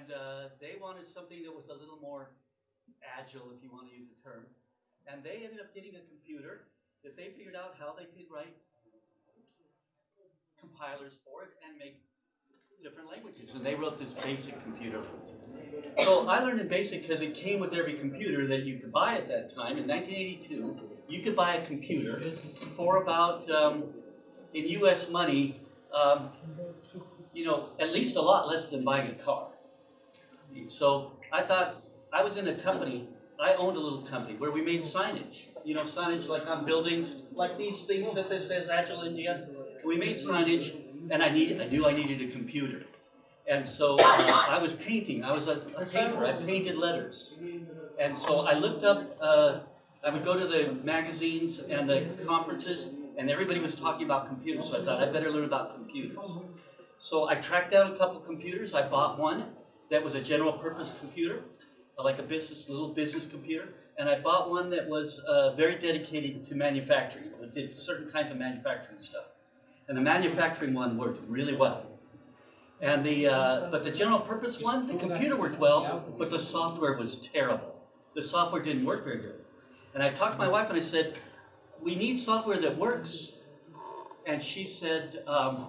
And uh, they wanted something that was a little more agile, if you want to use the term. And they ended up getting a computer that they figured out how they could write compilers for it and make different languages. And they wrote this basic computer. So I learned in BASIC because it came with every computer that you could buy at that time. In 1982, you could buy a computer for about, um, in US money, um, you know, at least a lot less than buying a car. So I thought, I was in a company, I owned a little company where we made signage. You know, signage like on buildings, like these things that this says Agile India. We made signage, and I, need, I knew I needed a computer. And so uh, I was painting. I was a, a, painter. I painted letters. And so I looked up, uh, I would go to the magazines and the conferences, and everybody was talking about computers. So I thought, I better learn about computers. So I tracked down a couple computers. I bought one that was a general purpose computer, like a business, little business computer. And I bought one that was uh, very dedicated to manufacturing. It did certain kinds of manufacturing stuff. And the manufacturing one worked really well. And the, uh, but the general purpose one, the computer worked well, but the software was terrible. The software didn't work very good. And I talked to my wife and I said, we need software that works. And she said, um,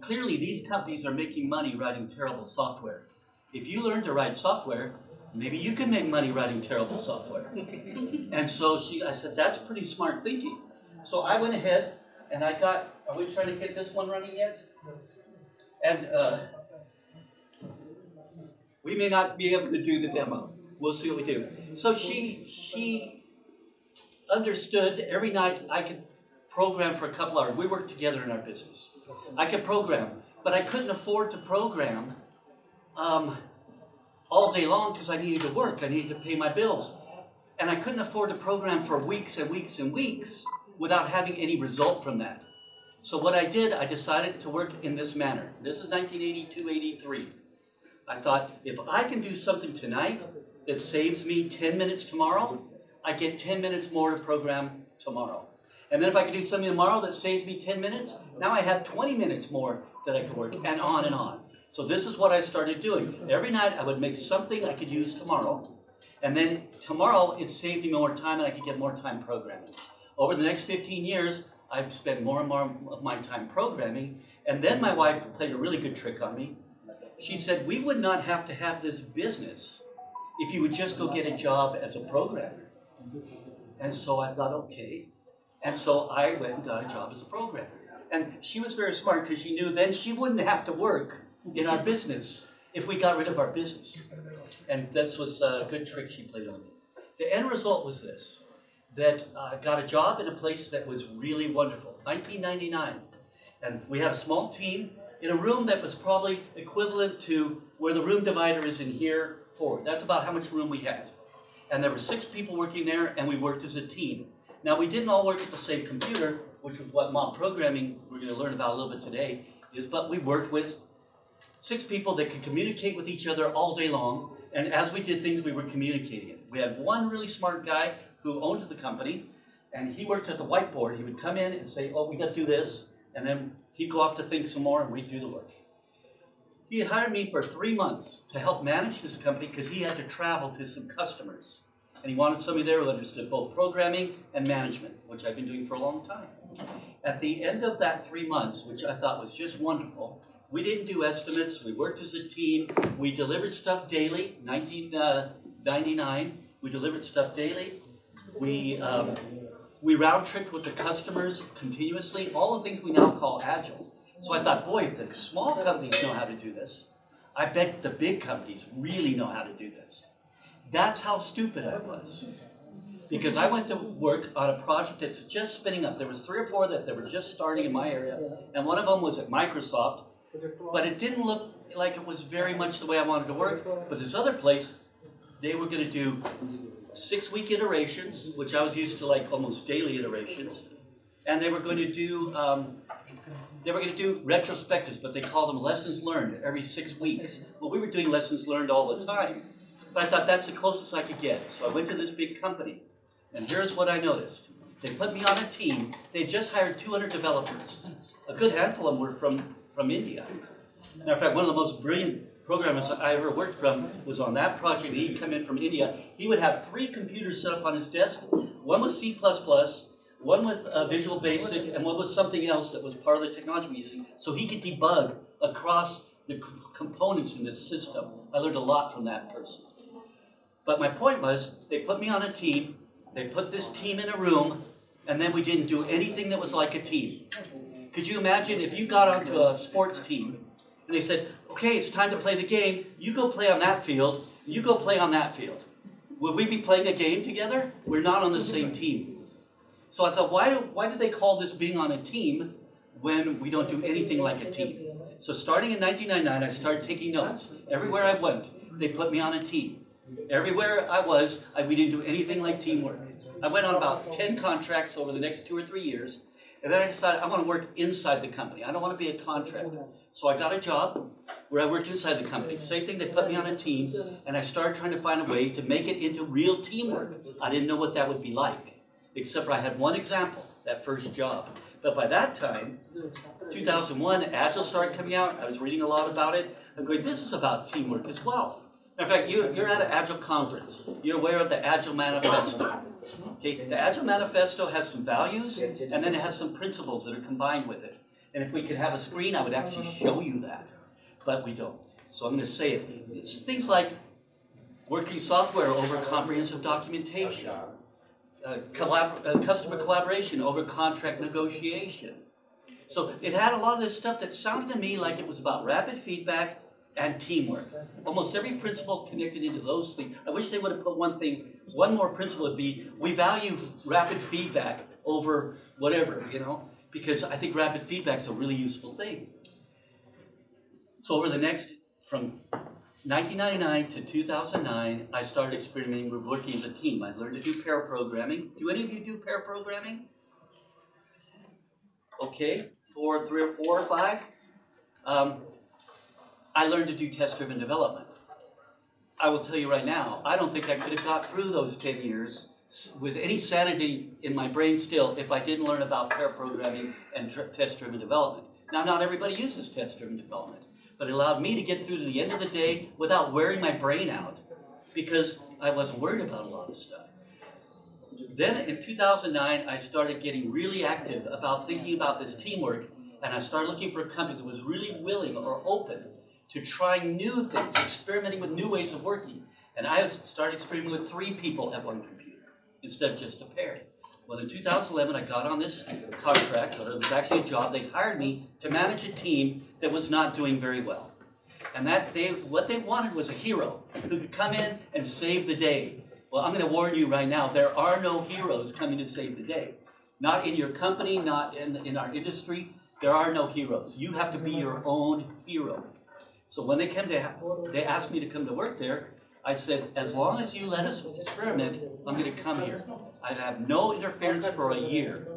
clearly these companies are making money writing terrible software. If you learn to write software, maybe you can make money writing terrible software. and so she, I said, that's pretty smart thinking. So I went ahead and I got, are we trying to get this one running yet? And uh, we may not be able to do the demo. We'll see what we do. So she, she understood every night I could program for a couple hours. We worked together in our business. I could program, but I couldn't afford to program um, all day long because I needed to work. I needed to pay my bills. And I couldn't afford to program for weeks and weeks and weeks without having any result from that. So what I did, I decided to work in this manner. This is 1982-83. I thought, if I can do something tonight that saves me 10 minutes tomorrow, I get 10 minutes more to program tomorrow. And then if I could do something tomorrow that saves me 10 minutes, now I have 20 minutes more that I can work, and on and on. So this is what I started doing. Every night I would make something I could use tomorrow, and then tomorrow it saved me more time and I could get more time programming. Over the next 15 years, I've spent more and more of my time programming. And then my wife played a really good trick on me. She said, we would not have to have this business if you would just go get a job as a programmer. And so I thought, okay. And so I went and got a job as a programmer. And she was very smart because she knew then she wouldn't have to work in our business if we got rid of our business. And this was a good trick she played on me. The end result was this that I got a job in a place that was really wonderful, 1999. And we had a small team in a room that was probably equivalent to where the room divider is in here forward. That's about how much room we had. And there were six people working there, and we worked as a team. Now, we didn't all work at the same computer, which was what mob programming we're going to learn about a little bit today is, but we worked with six people that could communicate with each other all day long, and as we did things, we were communicating it. We had one really smart guy who owned the company, and he worked at the whiteboard. He would come in and say, oh, we got to do this, and then he'd go off to think some more, and we'd do the work. He hired me for three months to help manage this company because he had to travel to some customers. And he wanted somebody there who understood both programming and management, which I've been doing for a long time. At the end of that three months, which I thought was just wonderful, we didn't do estimates, we worked as a team, we delivered stuff daily, 1999, we delivered stuff daily, we, um, we round tripped with the customers continuously, all the things we now call agile. So I thought, boy, if the small companies know how to do this, I bet the big companies really know how to do this. That's how stupid I was. Because I went to work on a project that's just spinning up. There was three or four that, were just starting in my area, and one of them was at Microsoft, but it didn't look like it was very much the way I wanted to work. But this other place, they were going to do six-week iterations, which I was used to like almost daily iterations, and they were going to do um, they were going to do retrospectives, but they called them lessons learned every six weeks. Well, we were doing lessons learned all the time, but I thought that's the closest I could get. So I went to this big company, and here's what I noticed. They put me on a team. They just hired 200 developers. A good handful of them were from, from India. Matter of fact, one of the most brilliant programmers I ever worked from was on that project. He'd come in from India. He would have three computers set up on his desk. One was C++, one with uh, Visual Basic, and one was something else that was part of the technology we using. So he could debug across the components in this system. I learned a lot from that person. But my point was, they put me on a team. They put this team in a room, and then we didn't do anything that was like a team. Could you imagine if you got onto a sports team and they said, okay, it's time to play the game, you go play on that field, you go play on that field. Would we be playing a game together? We're not on the same team. So I thought, why, why do they call this being on a team when we don't do anything like a team? So starting in 1999, I started taking notes. Everywhere I went, they put me on a team. Everywhere I was, I, we didn't do anything like teamwork. I went on about 10 contracts over the next two or three years, and then I decided I want to work inside the company. I don't want to be a contractor. So I got a job where I worked inside the company. Same thing, they put me on a team, and I started trying to find a way to make it into real teamwork. I didn't know what that would be like, except for I had one example, that first job. But by that time, 2001, Agile started coming out. I was reading a lot about it. I'm going, this is about teamwork as well. In fact, you're, you're at an Agile conference. You're aware of the Agile Manifesto. Okay, the Agile Manifesto has some values, and then it has some principles that are combined with it. And if we could have a screen, I would actually show you that. But we don't. So I'm going to say it. It's things like working software over comprehensive documentation, uh, collab- uh, customer collaboration over contract negotiation. So it had a lot of this stuff that sounded to me like it was about rapid feedback and teamwork. Almost every principle connected into those things. I wish they would have put one thing, one more principle would be we value rapid feedback over whatever, you know, because I think rapid feedback is a really useful thing. So over the next, from 1999 to 2009, I started experimenting with working as a team. I learned to do pair programming. Do any of you do pair programming? Okay, four, three or four or five. Um, I learned to do test-driven development. I will tell you right now, I don't think I could have got through those 10 years with any sanity in my brain still if I didn't learn about pair programming and test-driven development. Now, not everybody uses test-driven development, but it allowed me to get through to the end of the day without wearing my brain out because I wasn't worried about a lot of stuff. Then in 2009, I started getting really active about thinking about this teamwork, and I started looking for a company that was really willing or open to trying new things, experimenting with new ways of working. And I started experimenting with three people at one computer instead of just a pair. Well, in 2011, I got on this contract, or it was actually a job. They hired me to manage a team that was not doing very well. And that they, what they wanted was a hero who could come in and save the day. Well, I'm going to warn you right now, there are no heroes coming to save the day. Not in your company, not in, in our industry. There are no heroes. You have to be your own hero. So when they came to, they asked me to come to work there, I said, as long as you let us experiment, I'm going to come here. I'd have no interference for a year.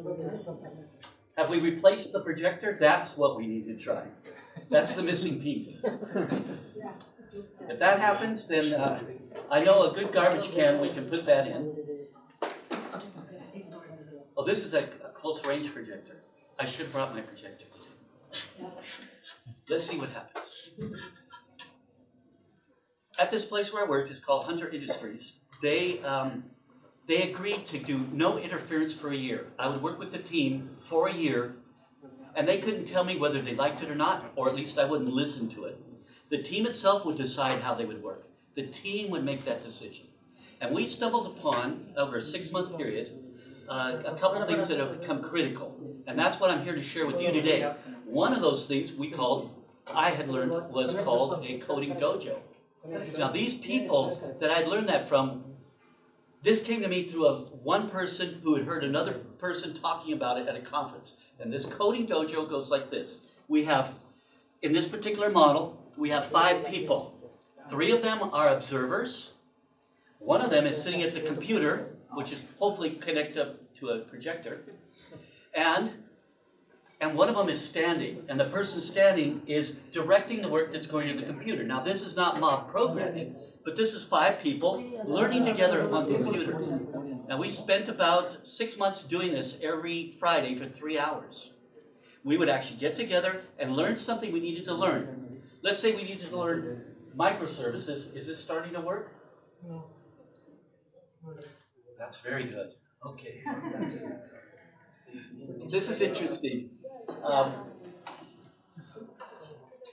Have we replaced the projector? That's what we need to try. That's the missing piece. If that happens, then uh, I know a good garbage can, we can put that in. Oh, this is a, a close range projector. I should have brought my projector. Let's see what happens. At this place where I worked, it's called Hunter Industries. They um, they agreed to do no interference for a year. I would work with the team for a year, and they couldn't tell me whether they liked it or not, or at least I wouldn't listen to it. The team itself would decide how they would work. The team would make that decision. And we stumbled upon, over a six month period, uh, a couple of things that have become critical. And that's what I'm here to share with you today. One of those things we called, I had learned, was called a coding dojo. Now, these people that I'd learned that from, this came to me through a one person who had heard another person talking about it at a conference. And this coding dojo goes like this. We have, in this particular model, we have five people. Three of them are observers. One of them is sitting at the computer, which is hopefully connected to a projector. And and one of them is standing, and the person standing is directing the work that's going to the computer. Now, this is not mob programming, but this is five people learning together at one computer. Now, we spent about six months doing this every Friday for three hours. We would actually get together and learn something we needed to learn. Let's say we needed to learn microservices. Is this starting to work? That's very good. Okay. This is interesting. Um,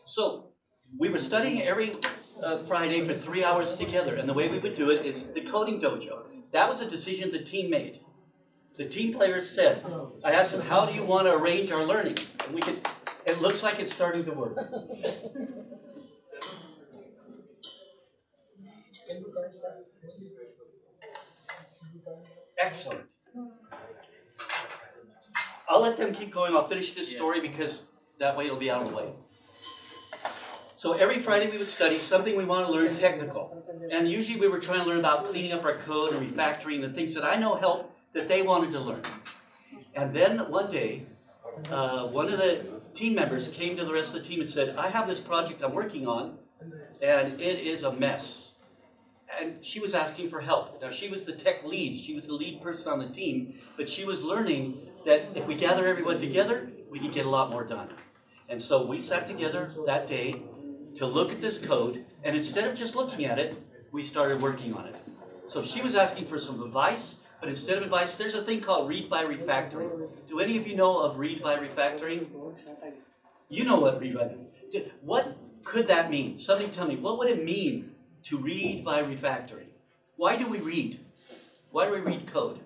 so we were studying every uh, Friday for three hours together, and the way we would do it is the coding dojo. That was a decision the team made. The team players said, I asked them, how do you want to arrange our learning? And we could, it looks like it's starting to work. Excellent. I'll let them keep going. I'll finish this story because that way it'll be out of the way. So every Friday we would study something we want to learn technical. And usually we were trying to learn about cleaning up our code and refactoring the things that I know help that they wanted to learn. And then one day, uh, one of the team members came to the rest of the team and said, I have this project I'm working on, and it is a mess. And she was asking for help. Now, she was the tech lead. She was the lead person on the team, but she was learning that if we gather everyone together, we could get a lot more done. And so we sat together that day to look at this code, and instead of just looking at it, we started working on it. So she was asking for some advice, but instead of advice, there's a thing called read by refactoring. Do any of you know of read by refactoring? You know what read by What could that mean? Somebody tell me, what would it mean to read by refactoring? Why do we read? Why do we read code?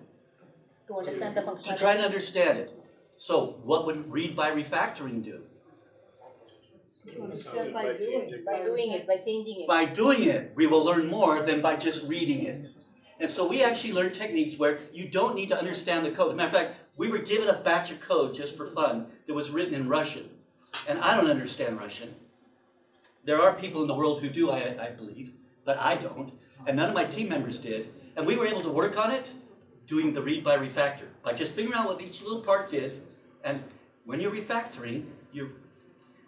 To understand the To try and understand it. So what would read by refactoring do? Step by doing. By doing it, by changing it. By doing it, we will learn more than by just reading it. And so we actually learn techniques where you don't need to understand the code. a Matter of fact, we were given a batch of code just for fun that was written in Russian. And I don't understand Russian. There are people in the world who do, I, I believe, but I don't. And none of my team members did. And we were able to work on it doing the read by refactor, by just figuring out what each little part did. And when you're refactoring, you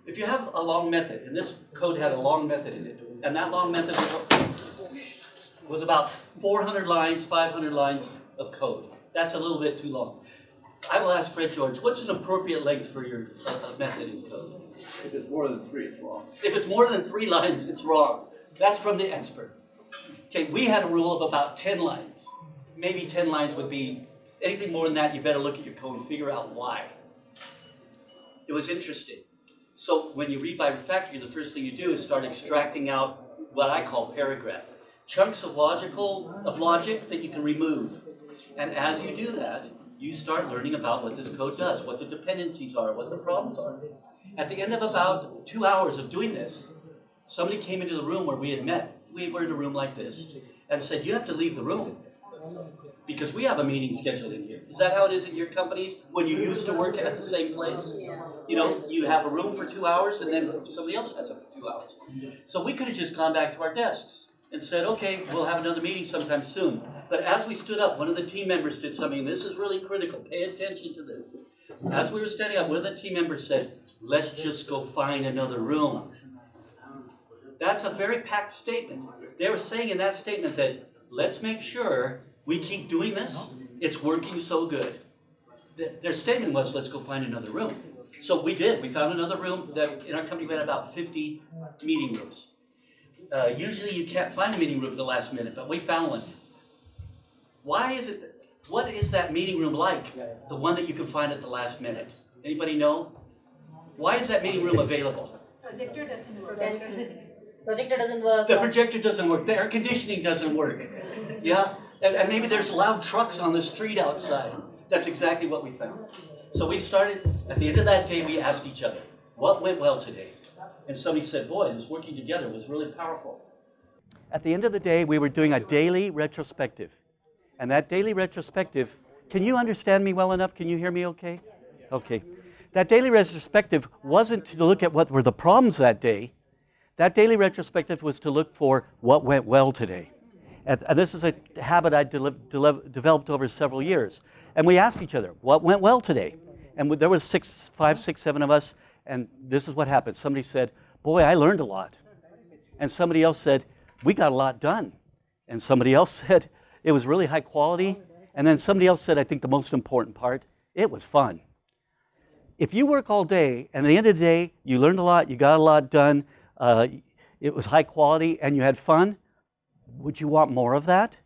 if you have a long method, and this code had a long method in it, and that long method was, was about 400 lines, 500 lines of code. That's a little bit too long. I will ask Fred George, what's an appropriate length for your uh, uh, method in code? If it's more than three, it's wrong. If it's more than three lines, it's wrong. That's from the expert. Okay, we had a rule of about 10 lines. Maybe 10 lines would be, anything more than that, you better look at your code and figure out why. It was interesting. So when you read by refactoring, the first thing you do is start extracting out what I call paragraphs. Chunks of logical, of logic that you can remove. And as you do that, you start learning about what this code does, what the dependencies are, what the problems are. At the end of about two hours of doing this, somebody came into the room where we had met. We were in a room like this, and said, you have to leave the room. Because we have a meeting scheduled in here. Is that how it is in your companies when you used to work at the same place? You know, you have a room for two hours and then somebody else has it for two hours. So we could have just gone back to our desks and said, okay, we'll have another meeting sometime soon. But as we stood up, one of the team members did something, this is really critical, pay attention to this. As we were standing up, one of the team members said, let's just go find another room. That's a very packed statement. They were saying in that statement that, let's make sure we keep doing this. It's working so good. Their statement was, let's go find another room. So we did. We found another room that in our company we had about 50 meeting rooms. Uh, usually you can't find a meeting room at the last minute, but we found one. Why is it? What is that meeting room like? The one that you can find at the last minute. Anybody know? Why is that meeting room available? Projector doesn't work. Test. Projector doesn't work. The projector doesn't work. The air conditioning doesn't work. Yeah, and, maybe there's loud trucks on the street outside. That's exactly what we found. So we started, at the end of that day, we asked each other, what went well today? And somebody said, boy, this working together was really powerful. At the end of the day, we were doing a daily retrospective. And that daily retrospective, can you understand me well enough? Can you hear me okay? Okay. That daily retrospective wasn't to look at what were the problems that day. That daily retrospective was to look for what went well today. And, this is a habit I dele- dele- developed over several years. And we asked each other, what went well today? And there was six, five, six, seven of us, and this is what happened. Somebody said, boy, I learned a lot. And somebody else said, we got a lot done. And somebody else said, it was really high quality. And then somebody else said, I think the most important part, it was fun. If you work all day, and at the end of the day, you learned a lot, you got a lot done, uh, it was high quality, and you had fun, would you want more of that?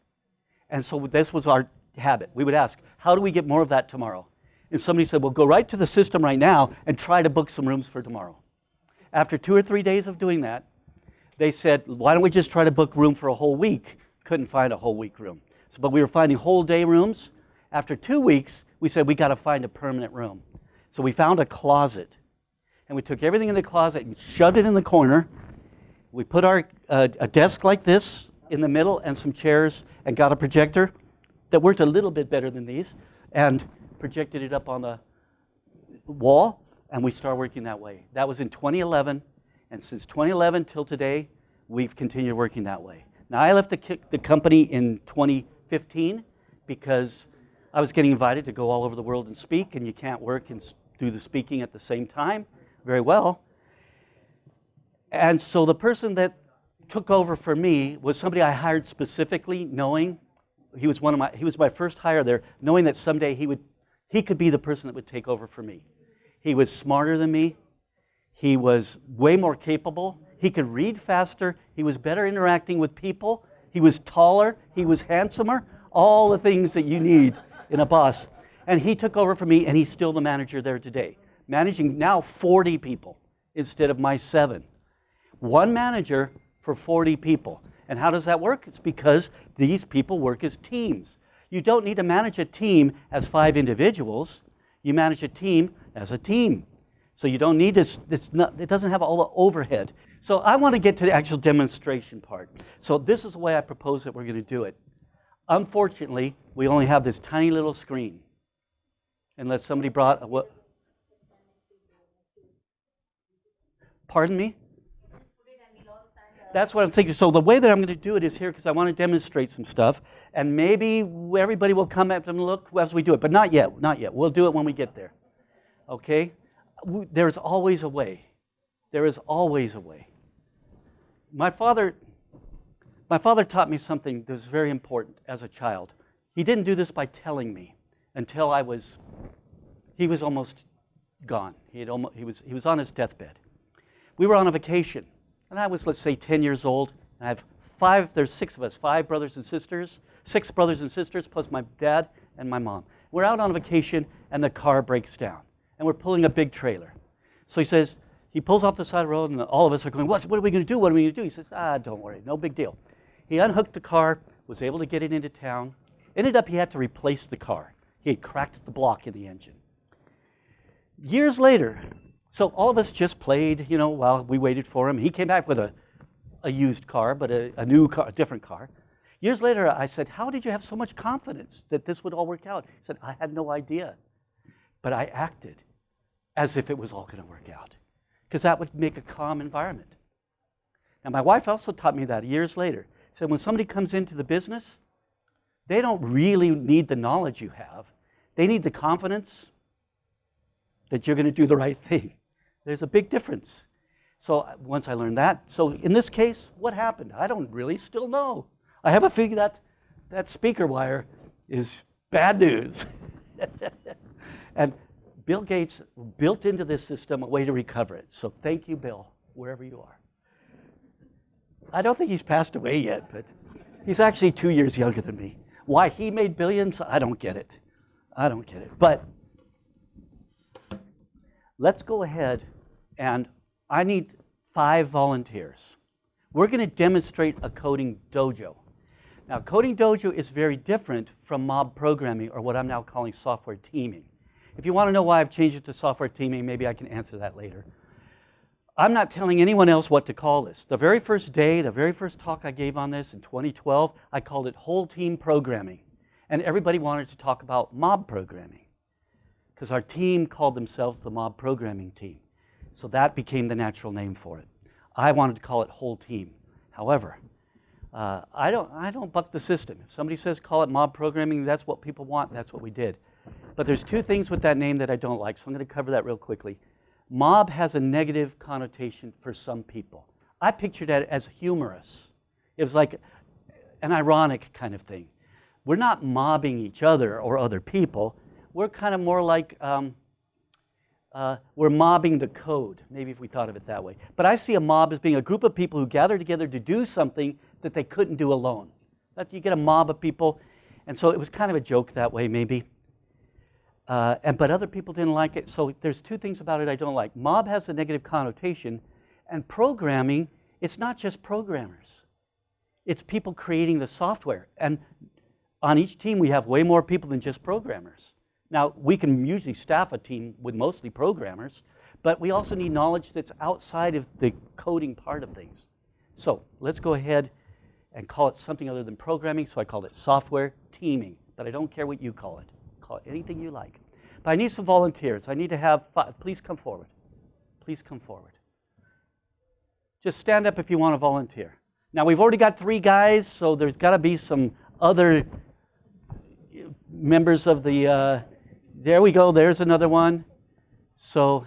And so this was our habit. We would ask, how do we get more of that tomorrow? And somebody said, well, go right to the system right now and try to book some rooms for tomorrow. After two or three days of doing that, they said, why don't we just try to book room for a whole week? Couldn't find a whole week room. So, but we were finding whole day rooms. After two weeks, we said, we got to find a permanent room. So we found a closet. And we took everything in the closet and shoved it in the corner. We put our, uh, a desk like this in the middle and some chairs and got a projector that worked a little bit better than these and projected it up on the wall and we started working that way. That was in 2011 and since 2011 till today we've continued working that way. Now I left the, the company in 2015 because I was getting invited to go all over the world and speak and you can't work and do the speaking at the same time very well. And so the person that took over for me was somebody I hired specifically, knowing he was one of my he was my first hire there, knowing that someday he would he could be the person that would take over for me. He was smarter than me. He was way more capable. He could read faster. He was better interacting with people. He was taller. He was handsomer. All the things that you need in a boss. And he took over for me, and he's still the manager there today, managing now 40 people instead of my seven. One manager for 40 people. And how does that work? It's because these people work as teams. You don't need to manage a team as five individuals. You manage a team as a team. So you don't need this, it's not, it doesn't have all the overhead. So I want to get to the actual demonstration part. So this is the way I propose that we're going to do it. Unfortunately, we only have this tiny little screen. Unless somebody brought a what? Pardon me? That's what I'm thinking. So the way that I'm going to do it is here because I want to demonstrate some stuff, and maybe everybody will come up and look as we do it, but not yet. Not yet. We'll do it when we get there. Okay? There's always a way. There is always a way. My father, my father taught me something that was very important as a child. He didn't do this by telling me until I was. He was almost gone. He had almost, he was he was on his deathbed. We were on a vacation, and I was let's say 10 years old. And I have five. There's six of us, five brothers and sisters, six brothers and sisters plus my dad and my mom. We're out on a vacation, and the car breaks down, and we're pulling a big trailer. So he says, he pulls off the side of the road, and all of us are going, what, what are we going to do? What are we going to do? He says, ah, don't worry, no big deal. He unhooked the car, was able to get it into town. Ended up, he had to replace the car. He had cracked the block in the engine. Years later, so all of us just played, you know, while we waited for him. He came back with a, a used car, but a, a new car, a different car. Years later, I said, How did you have so much confidence that this would all work out? He said, I had no idea. But I acted as if it was all going to work out because that would make a calm environment. Now, my wife also taught me that years later. She said, When somebody comes into the business, they don't really need the knowledge you have, they need the confidence that you're going to do the right thing. There's a big difference. So uh, once I learned that, so in this case, what happened? I don't really still know. I have a feeling that that speaker wire is bad news. and Bill Gates built into this system a way to recover it. So thank you, Bill, wherever you are. I don't think he's passed away yet, but he's actually two years younger than me. Why he made billions, I don't get it. I don't get it. But let's go ahead and I need five volunteers. We're going to demonstrate a coding dojo. Now, coding dojo is very different from mob programming or what I'm now calling software teaming. If you want to know why I've changed it to software teaming, maybe I can answer that later. I'm not telling anyone else what to call this. The very first day, the very first talk I gave on this in 2012, I called it whole team programming. And everybody wanted to talk about mob programming because our team called themselves the mob programming team. So that became the natural name for it. I wanted to call it whole team. However, uh, I, don't, I don't buck the system. If somebody says call it mob programming, that's what people want, that's what we did. But there's two things with that name that I don't like, so I'm going to cover that real quickly. Mob has a negative connotation for some people. I pictured that as humorous. It was like an ironic kind of thing. We're not mobbing each other or other people. We're kind of more like um, uh, we're mobbing the code, maybe if we thought of it that way. But I see a mob as being a group of people who gather together to do something that they couldn't do alone. That you get a mob of people, and so it was kind of a joke that way, maybe. Uh, and but other people didn't like it. So there's two things about it I don't like. Mob has a negative connotation, and programming, it's not just programmers. It's people creating the software. And on each team, we have way more people than just programmers. Now, we can usually staff a team with mostly programmers, but we also need knowledge that's outside of the coding part of things. So let's go ahead and call it something other than programming. So I called it software teaming, but I don't care what you call it. Call it anything you like. But I need some volunteers. I need to have five. Please come forward. Please come forward. Just stand up if you want to volunteer. Now, we've already got three guys, so there's got to be some other members of the. Uh, there we go. There's another one. So,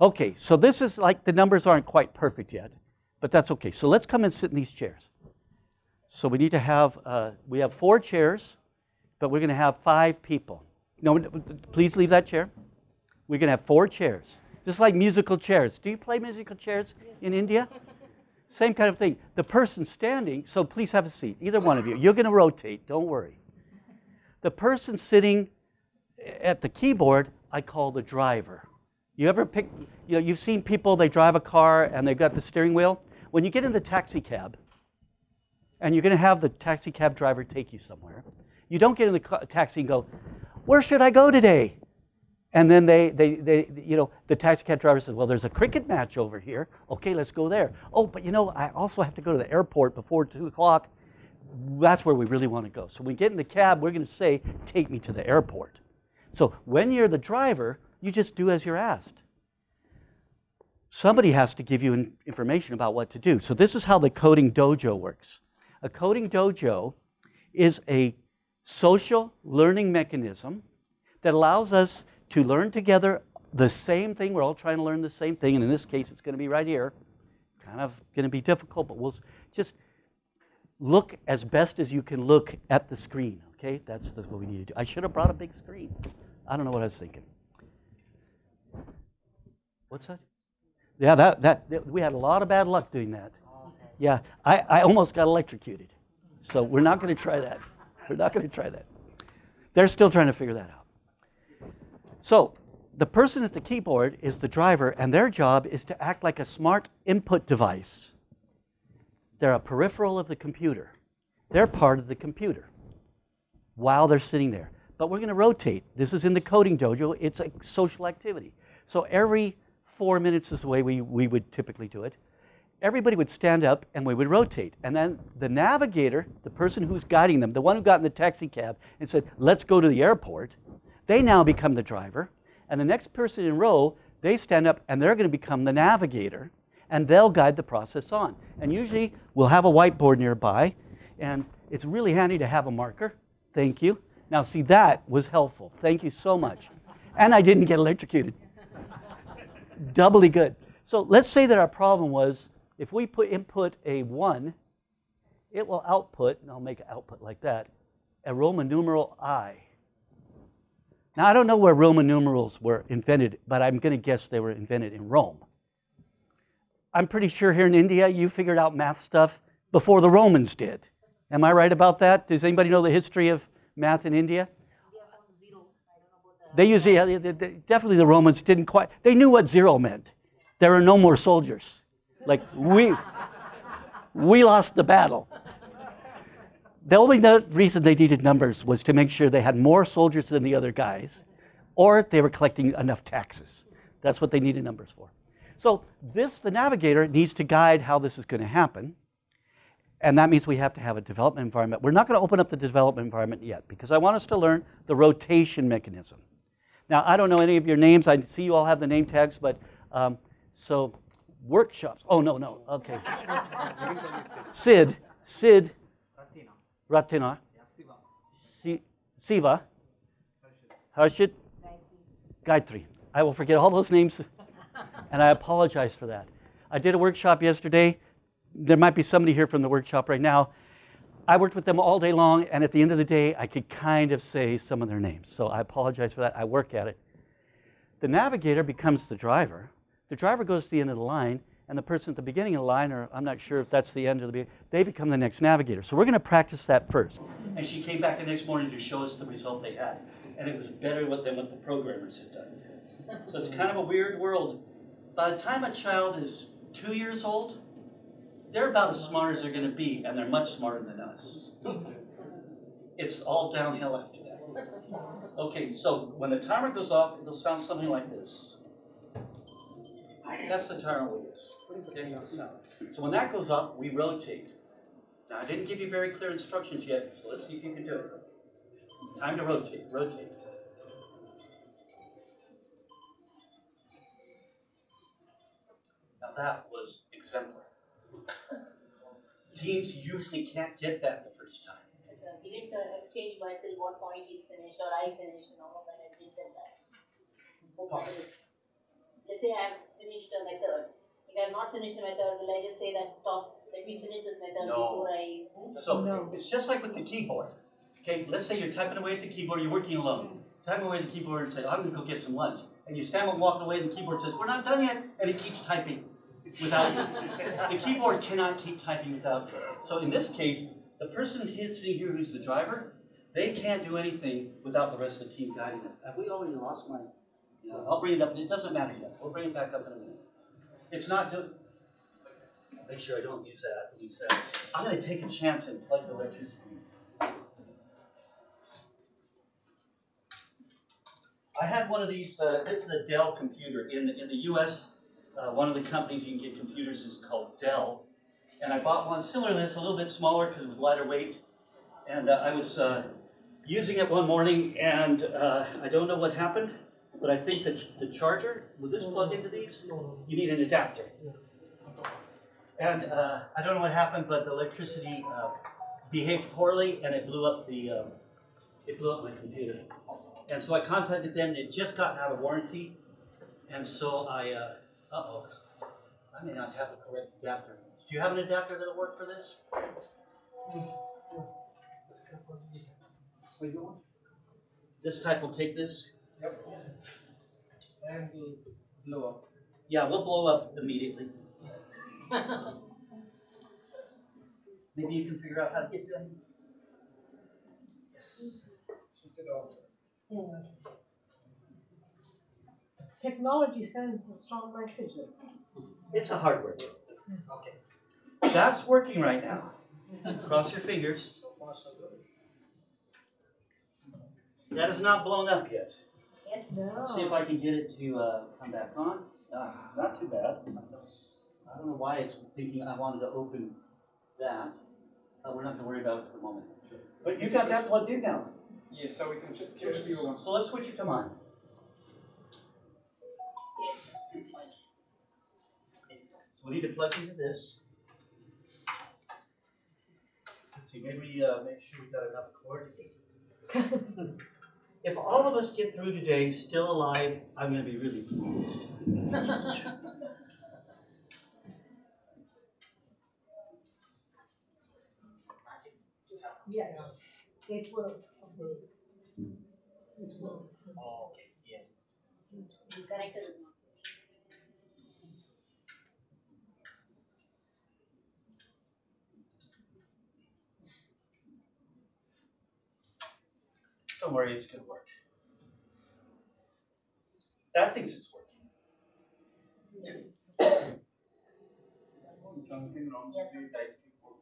okay, so this is like the numbers aren't quite perfect yet, but that's okay. So let's come and sit in these chairs. So we need to have, uh, we have four chairs, but we're going to have five people. No, please leave that chair. We're going to have four chairs, just like musical chairs. Do you play musical chairs in India? Same kind of thing. The person standing, so please have a seat, either one of you. You're going to rotate, don't worry. The person sitting at the keyboard, I call the driver. You ever pick, you know, you've seen people, they drive a car and they've got the steering wheel. When you get in the taxi cab, and you're going to have the taxi cab driver take you somewhere, you don't get in the taxi and go, Where should I go today? And then they, they, they, you know, the taxi cab driver says, well, there's a cricket match over here. Okay, let's go there. Oh, but you know, I also have to go to the airport before 2 o'clock. That's where we really want to go. So when we get in the cab, we're going to say, take me to the airport. So when you're the driver, you just do as you're asked. Somebody has to give you information about what to do. So this is how the coding dojo works. A coding dojo is a social learning mechanism that allows us to learn together the same thing. We're all trying to learn the same thing, and in this case, it's going to be right here. Kind of going to be difficult, but we'll just look as best as you can look at the screen. Okay, that's, that's what we need to do. I should have brought a big screen. I don't know what I was thinking. What's that? Yeah, that, that, that we had a lot of bad luck doing that. Yeah, I, I almost got electrocuted. So we're not going to try that. We're not going to try that. They're still trying to figure that out. So the person at the keyboard is the driver, and their job is to act like a smart input device. They're a peripheral of the computer. They're part of the computer while they're sitting there. But we're going to rotate. This is in the coding dojo. It's a social activity. So every four minutes is the way we, we would typically do it. Everybody would stand up and we would rotate. And then the navigator, the person who's guiding them, the one who got in the taxi cab and said, let's go to the airport, they now become the driver. And the next person in row, they stand up and they're going to become the navigator and they'll guide the process on. And usually we'll have a whiteboard nearby and it's really handy to have a marker. Thank you. Now, see, that was helpful. Thank you so much. And I didn't get electrocuted. Doubly good. So let's say that our problem was if we put input a 1, it will output, and I'll make an output like that, a Roman numeral I. Now, I don't know where Roman numerals were invented, but I'm going to guess they were invented in Rome. I'm pretty sure here in India you figured out math stuff before the Romans did. Am I right about that? Does anybody know the history of math in India? They usually, definitely the Romans didn't quite, they knew what zero meant. There are no more soldiers. Like, we, we lost the battle. The only reason they needed numbers was to make sure they had more soldiers than the other guys, or they were collecting enough taxes. That's what they needed numbers for. So this, the navigator, needs to guide how this is going to happen. And that means we have to have a development environment. We're not going to open up the development environment yet because I want us to learn the rotation mechanism. Now, I don't know any of your names. I see you all have the name tags, but um, so workshops. Oh, no, no. Okay. Sid, Sid, Ratina, Si- Siva, Harshit, Gayatri. I will forget all those names, and I apologize for that. I did a workshop yesterday. There might be somebody here from the workshop right now. I worked with them all day long, and at the end of the day, I could kind of say some of their names. So I apologize for that. I work at it. the navigator becomes the driver. The driver goes to the end of the line, and the person at the beginning of the line, or I'm not sure if that's the end of the beginning, they become the next navigator. So we're going to practice that first. And she came back the next morning to show us the result they had. And it was better than what the programmers had done. So it's kind of a weird world. By the time a child is two years old, they're about as smart as they're going to be, and they're much smarter than us. It's all downhill after that. Okay, so when the timer goes off, it'll sound something like this. That's the timer we use. Okay, so- So when that goes off, we rotate. Now, I didn't give you very clear instructions yet, so let's see if you can do it. Time to rotate, rotate. Now that was exemplary. Teams usually can't get that the first time. Like, uh, He didn't uh, exchange by till what point he's finished or I finished and all of that, I didn't tell that. Hope Let's say I have finished a method, if I have not finished the method, will I just say that stop, let me finish this method No. before I? So it's just like with the keyboard. Okay, let's say you're typing away at the keyboard, you're working alone. Typing away at the keyboard and say, I'm gonna go get some lunch. And you stand up walking away and the keyboard says, we're not done yet, and it keeps typing without. The keyboard cannot keep typing without you. So in this case, the person sitting here who's the driver, they can't do anything without the rest of the team guiding them. Have we already lost my, you know, I'll bring it up, it doesn't matter yet, we'll bring it back up in a minute. It's not do, make sure I don't use that, use that. I'm gonna take a chance and plug the electricity. I had one of these, uh, this is a Dell computer. In, the- in the US, uh, one of the companies you can get computers is called Dell. And I bought one similar to this, a little bit smaller because it was lighter weight. And uh, I was uh, using it one morning and uh, I don't know what happened, but I think that the charger, will this plug into these? You need an adapter. And uh, I don't know what happened, but the electricity uh, behaved poorly and it blew up the, uh, it blew up my computer. And so I contacted them, they'd just gotten out of warranty, and so I, uh, uh-oh, I may not have the correct adapter. for this. Do you have an adapter that'll work for this? This type will take this? Yep. And will blow up. Yeah, we'll blow up immediately. Maybe you can figure out how to get them. Yes. Switch it off. Technology sends strong messages. It's a hardware. deal. Okay. That's working right now. Cross your fingers. So far so good. That is not blown up yet. Yes. Let's see if I can get it to uh, come back on. Ah, not too bad. I don't know why it's thinking I wanted to open that. Uh, we're not going to worry about it for the moment. But you got that plugged in now. Yes, so we can ch- choose to you one. So let's switch it to mine. So we need to plug into this. Let's see, maybe uh, make sure we've got enough cord. if all of us get through today still alive, I'm going to be really pleased. Yes, it will. It will. Oh, okay, yeah. The connector is Don't worry, it's going to work. That thinks it's working. Yes. Something wrong Yes. with the type C port.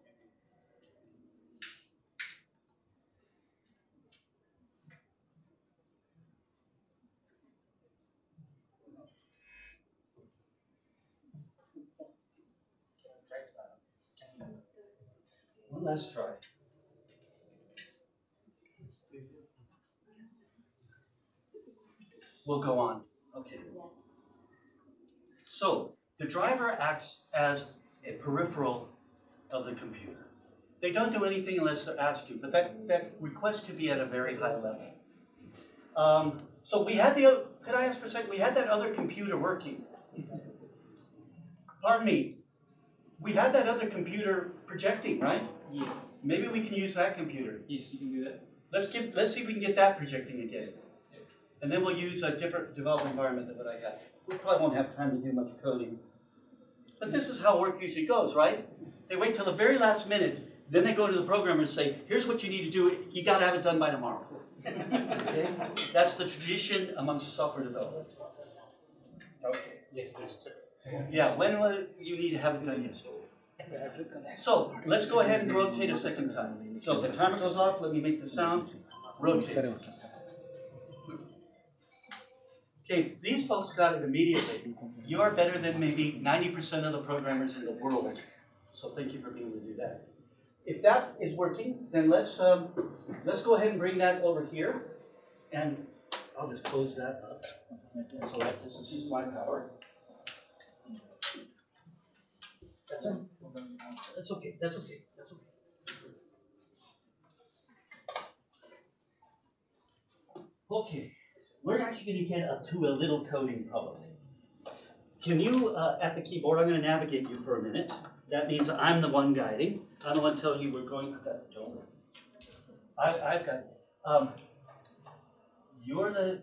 One last try. We'll go on. Okay. So the driver acts as a peripheral of the computer. They don't do anything unless they're asked to, but that, that request could be at a very high level. Um, so we had the, oth- could I ask for a second, we had that other computer working. Pardon me, we had that other computer projecting, right? Yes, Maybe we can use that computer. yes, you can do that. Let's get, let's see if we can get that projecting again. And then we'll use a different development environment than what I got. We probably won't have time to do much coding. But this is how work usually goes, right? They wait till the very last minute, then they go to the programmer and say, here's what you need to do, you gotta have it done by tomorrow. Okay? That's the tradition amongst software development. Okay. Yes, that's true. Yeah, when will you need to have it done yesterday? So, let's go ahead and rotate a second time. So the timer goes off, let me make the sound, rotate. Okay, these folks got it immediately. You are better than maybe ninety percent of the programmers in the world. So thank you for being able to do that. If that is working, then let's, um, let's go ahead and bring that over here. And I'll just close that up. That's all right, this is just my power. That's. That's okay, that's okay, that's okay. Okay, we're actually gonna get up to a little coding problem. Can you, uh, at the keyboard, I'm gonna navigate you for a minute. That means I'm the one guiding. I'm the one telling you we're going, I've got, don't worry. I, I've got, um, you're the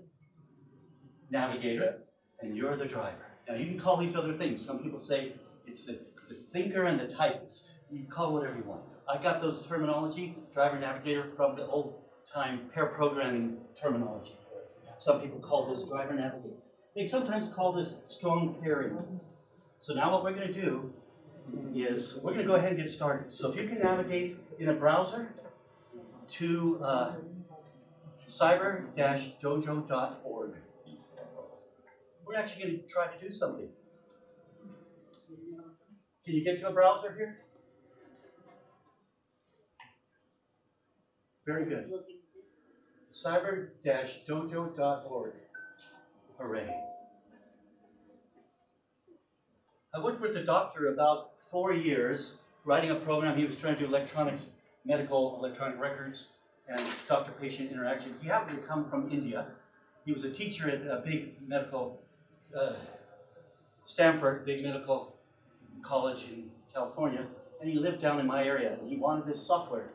navigator and you're the driver. Now you can call these other things. Some people say it's the, the thinker and the typist. You can call whatever you want. I got those terminology, driver navigator, from the old time pair programming terminology. Some people call this driver navigator. They sometimes call this strong pairing. So now what we're going to do is we're going to go ahead and get started. So if you can navigate in a browser to uh, cyber-dojo.org. We're actually going to try to do something. Can you get to a browser here? Very good. Cyber-dojo.org. Hooray. I worked with the doctor about four years, writing a program. He was trying to do electronics, medical electronic records, and doctor-patient interaction. He happened to come from India. He was a teacher at a big medical, uh, Stanford, big medical college in California, and he lived down in my area, and he wanted this software.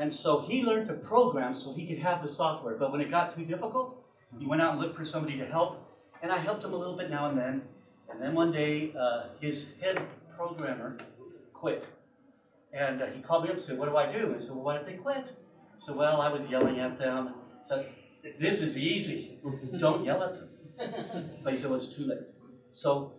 And so he learned to program so he could have the software. But when it got too difficult, he went out and looked for somebody to help. And I helped him a little bit now and then. And then one day, uh, his head programmer quit. And uh, he called me up and said, What do I do? I said, Well, why did they quit? Said, Well, I was yelling at them. I said, This is easy. Don't yell at them. But he said, Well, it's too late. So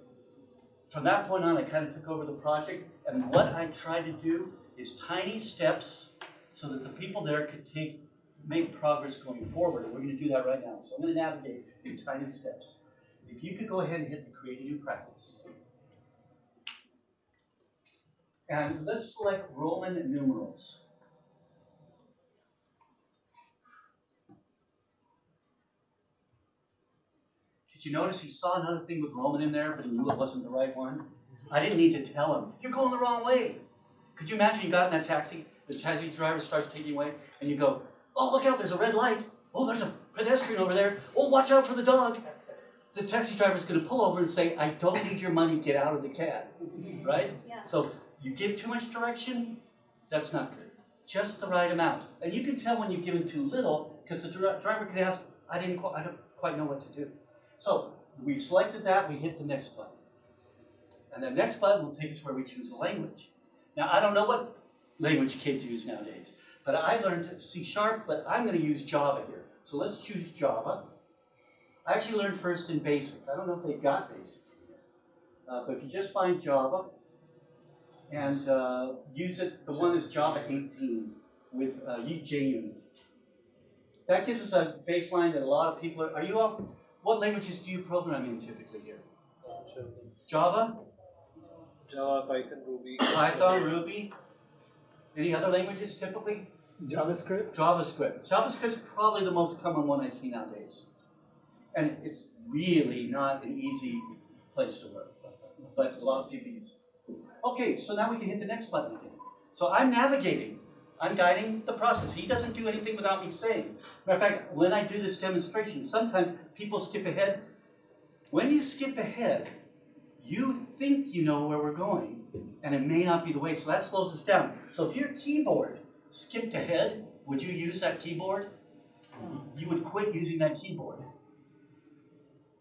from that point on, I kind of took over the project. And what I tried to do is tiny steps so that the people there could take, make progress going forward. And we're going to do that right now. So I'm going to navigate in tiny steps. If you could go ahead and hit the create a new practice. And let's select Roman numerals. Did you notice he saw another thing with Roman in there, but he knew it wasn't the right one? I didn't need to tell him, you're going the wrong way. Could you imagine you got in that taxi, the taxi driver starts taking away, and you go, oh, look out, there's a red light. Oh, there's a pedestrian over there. Oh, watch out for the dog. The taxi driver is gonna pull over and say, I don't need your money, get out of the cab, right? Yeah. So you give too much direction, that's not good. Just the right amount. And you can tell when you've given too little, because the dri- driver could ask, I didn't, qu- I don't quite know what to do. So we've selected that, we hit the next button. And the next button will take us where we choose a language. Now, I don't know what language kids use nowadays, but I learned C sharp, but I'm going to use Java here. So let's choose Java. I actually learned first in BASIC. I don't know if they got BASIC, uh, but if you just find Java and uh, use it, the one is Java 18 with uh, JUnit. That gives us a baseline that a lot of people are. Are you off? What languages do you program in typically here? Java, Java, Python, Ruby. Python, Ruby. Any other languages typically? JavaScript. JavaScript. JavaScript's probably the most common one I see nowadays. And it's really not an easy place to work, but a lot of people use it. Okay, so now we can hit the next button again. So I'm navigating. I'm guiding the process. He doesn't do anything without me saying. Matter of fact, when I do this demonstration, sometimes people skip ahead. When you skip ahead, you think you know where we're going, and it may not be the way, so that slows us down. So if your keyboard skipped ahead, would you use that keyboard? You would quit using that keyboard.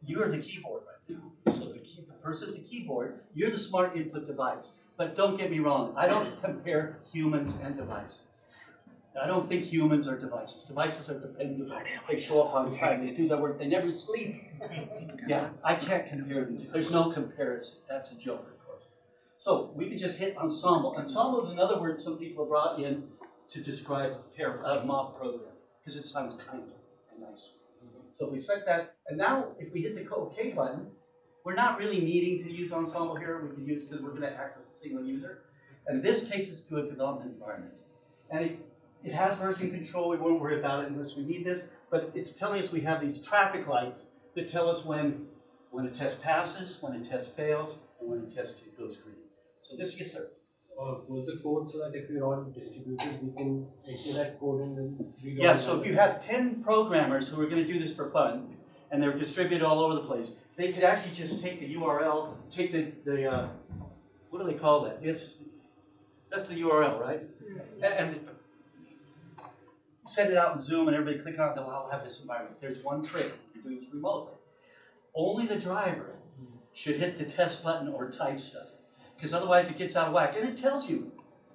you're the keyboard right now. So the key, the person at the keyboard, you're the smart input device. But don't get me wrong, I don't compare humans and devices. I don't think humans are devices. Devices are dependable. They show up on time, they do their work, they never sleep. Yeah, I can't compare them. to- There's no comparison. That's a joke. So we could just hit ensemble. Ensemble is another word some people have brought in to describe a pair, a mob program because it sounds kind and nice. So if we set that, and now if we hit the OK button, we're not really needing to use ensemble here. We can use because we're going to access a single user. And this takes us to a development environment. And it, it has version control. We won't worry about it unless we need this. But it's telling us we have these traffic lights that tell us when, when a test passes, when a test fails, and when a test goes green. So this, yes, sir. Uh, was the code so that if we're all distributed, we can enter that code and then read all Yeah, so if you had ten programmers who were gonna do this for fun, and they're distributed all over the place, they could actually just take the URL, take the, the, uh, what do they call that? It's, that's the URL, right? A- And, send it out in Zoom and everybody click on it, they'll all have this environment. There's one trick, you do this remotely. Only the driver should hit the test button or type stuff, because otherwise it gets out of whack. And it tells you,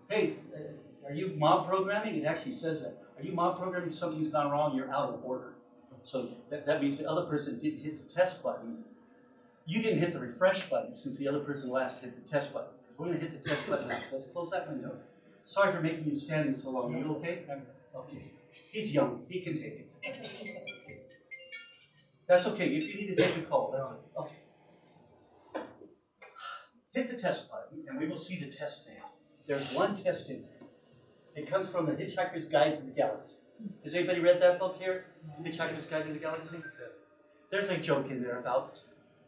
hey, uh, are you mob programming? It actually says that. Are you mob programming? Something's gone wrong, you're out of order. So that, that means the other person didn't hit the test button. You didn't hit the refresh button since the other person last hit the test button. We're gonna hit the test button now, so let's close that window. Sorry for making you stand so long, are you okay? Okay, he's young, he can take it. That's okay, if you need to take a call, that's okay. Hit the test button and we will see the test fail. There's one test in there. It comes from the Hitchhiker's Guide to the Galaxy. Has anybody read that book here? Hitchhiker's Guide to the Galaxy? There's a joke in there about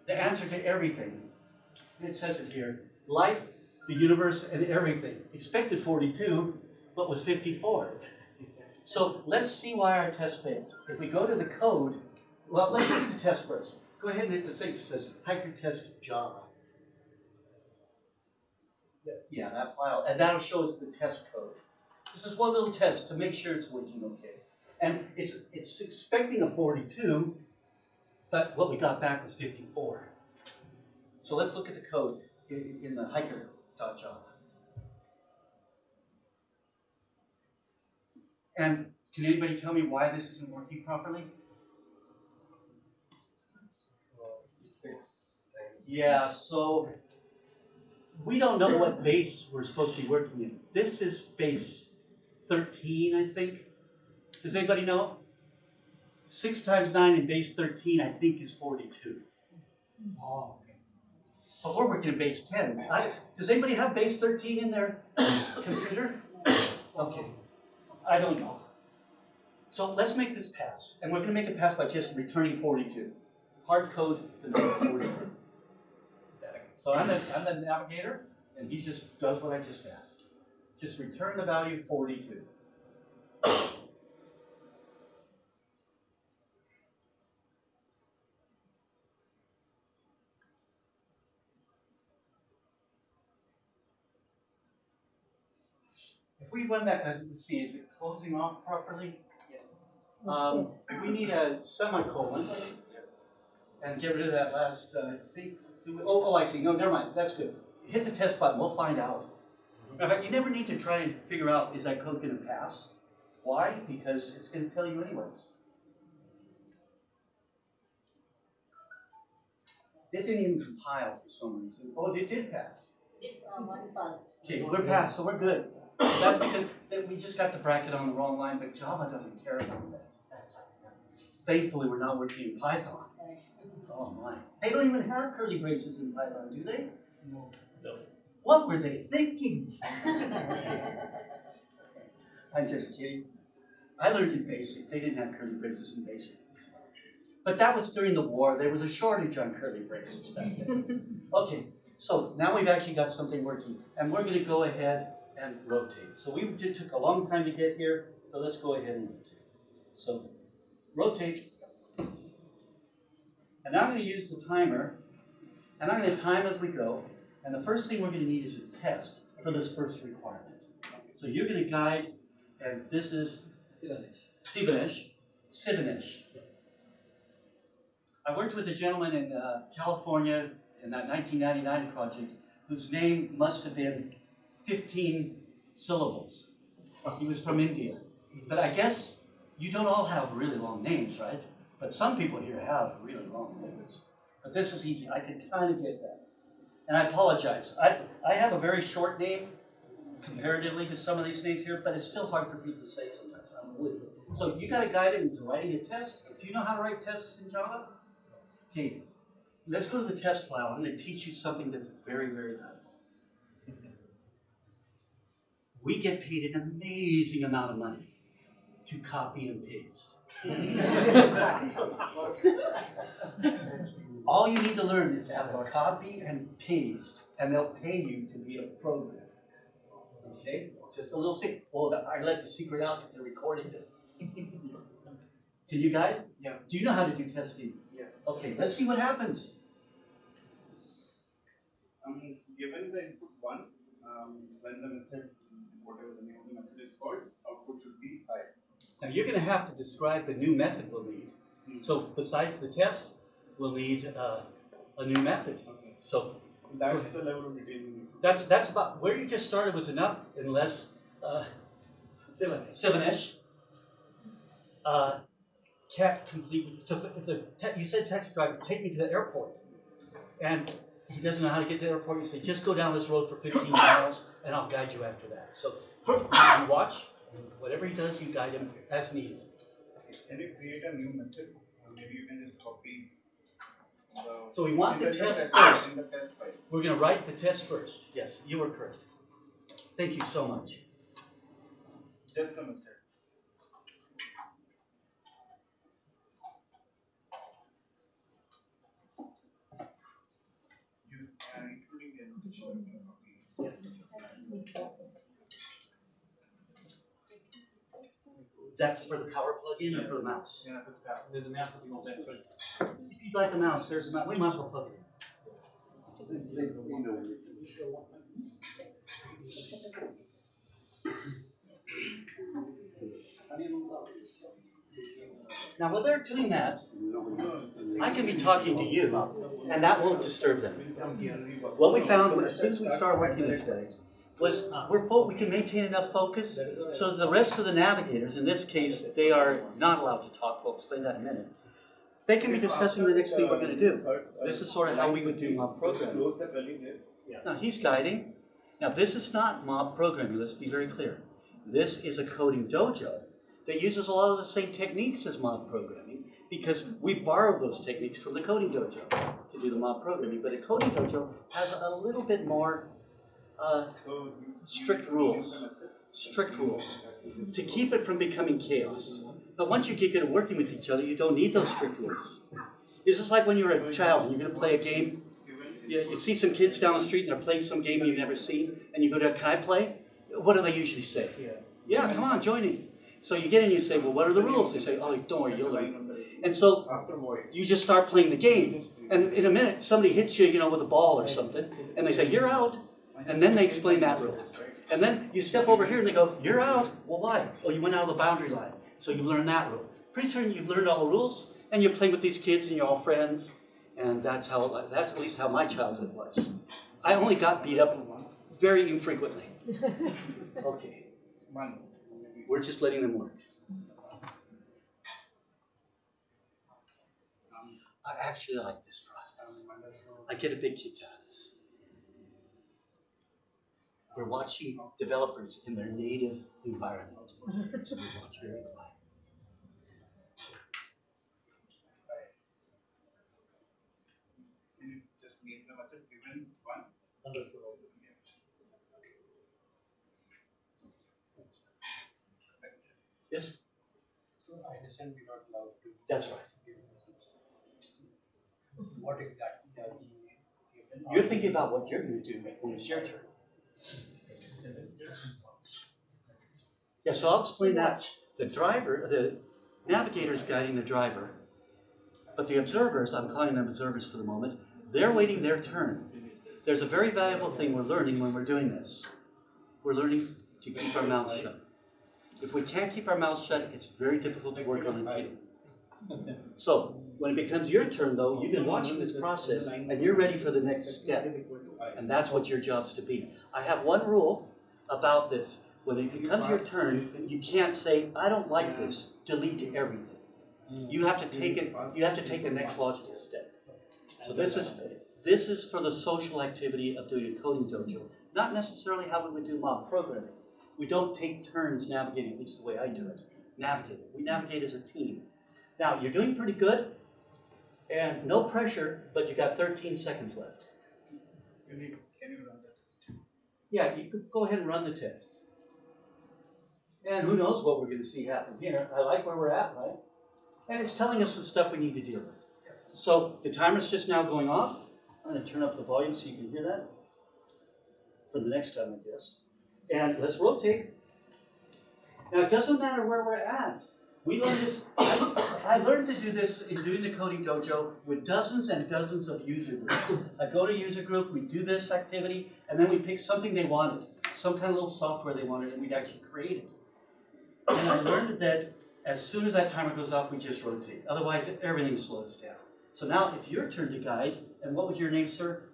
the answer to everything. It says it here life, the universe, and everything. Expected 42, but was 54. So let's see why our test failed. If we go to the code, well, let's look at the test first. Go ahead and hit the thing that says Hiker Test Java. Yeah, that file, and that'll show us the test code. This is one little test to make sure it's working okay. And it's, it's expecting a 42, but what we got back was 54. So let's look at the code in, in the hiker.java. And can anybody tell me why this isn't working properly? Six times. Yeah, so we don't know what base we're supposed to be working in. This is base 13, I think. Does anybody know? Six times nine in base 13, I think, is 42. Oh, okay. But we're working in base 10. I, does anybody have base 13 in their computer? Okay. I don't know. So let's make this pass. And we're going to make it pass by just returning 42. Hard code the number 42. So I'm the, I'm the navigator, and he just does what I just asked. Just return the value 42. If we run that, uh, let's see, is it closing off properly? Um, we need a semicolon and get rid of that last, uh, I think, oh, oh, I see, no, never mind, that's good. Hit the test button, we'll find out. In fact, you never need to try and figure out, is that code gonna pass? Why? Because it's gonna tell you anyways. It didn't even compile for some reason. Oh, it did pass. It, uh, one first. Okay, we're past, so we're good. That's because that we just got the bracket on the wrong line, but Java doesn't care about that. Faithfully, we're not working in Python. Oh my. They don't even have curly braces in Python, do they? No. no. What were they thinking? I'm just kidding. I learned in basic. They didn't have curly braces in basic. But that was during the war. There was a shortage on curly braces back then. Okay, so now we've actually got something working. And we're gonna go ahead and rotate. So we did, took a long time to get here, but let's go ahead and rotate. So rotate. And now I'm gonna use the timer, and I'm gonna time as we go. And the first thing we're gonna need is a test for this first requirement. So you're gonna guide, and this is Sivanish. Sivanish. I worked with a gentleman in uh, California in that 1999 project whose name must have been 15 syllables. He was from India. But I guess you don't all have really long names, right? But some people here have really long names. But this is easy. I can kind of get that. And I apologize. I, I have a very short name comparatively to some of these names here, but it's still hard for people to say sometimes. I'm really so you got to guide him into writing a test. Do you know how to write tests in Java? Okay, let's go to the test file. I'm going to teach you something that's very, very valuable. We get paid an amazing amount of money to copy and paste. All you need to learn is how to copy and paste, and they'll pay you to be a programmer. Okay? Just a little secret. Oh, I let the secret out because they're recording this. Can you guide? Yeah. Do you know how to do testing? Yeah. Okay, let's see what happens. Um, given the input one, um, when the method, whatever the name of the method is called, output should be high. Now you're going to have to describe the new method we'll need. So besides the test, we'll need uh, a new method. Okay. So That's the level of detail that's that's about where you just started was enough, unless uh, Seven-ish. Uh, can't complete. So if the te- you said taxi driver, take me to the airport, and he doesn't know how to get to the airport. You say just go down this road for 15 miles, and I'll guide you after that. So you watch. Whatever he does, you guide him as needed. Can you create a new method? Or maybe you can just copy the. So we want the in test first. In the test file. We're going to write the test first. Yes, you were correct. Thank you so much. Just the method. You, uh, including the annotation, you can copy. That's for the power plug-in or for the mouse? Yeah, for the power. There's a mouse sitting on that too. If you'd like the mouse, there's a mouse. We might as well plug it in. Now, while they're doing that, I can be talking to you, and that won't disturb them. What we found as soon as we started working this way we're we can maintain enough focus so the rest of the navigators, in this case, they are not allowed to talk. We'll explain that in a minute. They can be discussing the next thing we're going to do. This is sort of how we would do mob programming. Now he's guiding. Now this is not mob programming. Let's be very clear. This is a coding dojo that uses a lot of the same techniques as mob programming because we borrowed those techniques from the coding dojo to do the mob programming. But a coding dojo has a little bit more Strict rules. strict rules to keep it from becoming chaos. But once you get good at working with each other, you don't need those strict rules. It's just like when you're a child and you're going to play a game. You, you see some kids down the street and they're playing some game you've never seen, and you go to, can I play? What do they usually say? Yeah, come on, join me. So you get in and you say, well, what are the rules? They say, oh, don't worry, you'll learn. And so you just start playing the game, and in a minute, somebody hits you, you know, with a ball or something, and they say, you're out. And then they explain that rule. And then you step over here and they go, you're out. Well, why? Oh, you went out of the boundary line. So you've learned that rule. Pretty soon you've learned all the rules, and you're playing with these kids and you're all friends. And that's how, that's at least how my childhood was. I only got beat up very infrequently. Okay, we're just letting them work. I actually like this process. I get a big kick out of this. We're watching developers in their native environment. So we watch very quiet. Can you just make the method given one? Understood. Yes, So I understand we're not allowed to. that's right. What exactly are we given? You're thinking about what you're gonna do when it's your turn. Yeah, so I'll explain that. The driver, the navigator is guiding the driver, but the observers, I'm calling them observers for the moment, they're waiting their turn. There's a very valuable thing we're learning when we're doing this. We're learning to keep our mouths shut. If we can't keep our mouths shut, it's very difficult to work on a team. So, when it becomes your turn though, you've been watching this process and you're ready for the next step. And that's what your job's to be. I have one rule about this. When it becomes your turn, you can't say, I don't like this, delete everything. You have to take it, you have to take the next logical step. So this is, this is for the social activity of doing a coding dojo, not necessarily how we would do mob programming. We don't take turns navigating, at least the way I do it, navigate. We navigate as a team. Now, you're doing pretty good, and no pressure, but you got thirteen seconds left. You, can you run that test? Yeah, you could go ahead and run the tests. And who knows what we're gonna see happen here. I like where we're at, right? And it's telling us some stuff we need to deal with. So the timer's just now going off. I'm gonna turn up the volume so you can hear that. For the next time, I guess. And let's rotate. Now, it doesn't matter where we're at. We learned this, I, I learned to do this in doing the coding dojo with dozens and dozens of user groups. I go to user group, we do this activity, and then we pick something they wanted, some kind of little software they wanted, and we'd actually create it. And I learned that as soon as that timer goes off, we just rotate. Otherwise, everything slows down. So now it's your turn to guide. And what was your name, sir?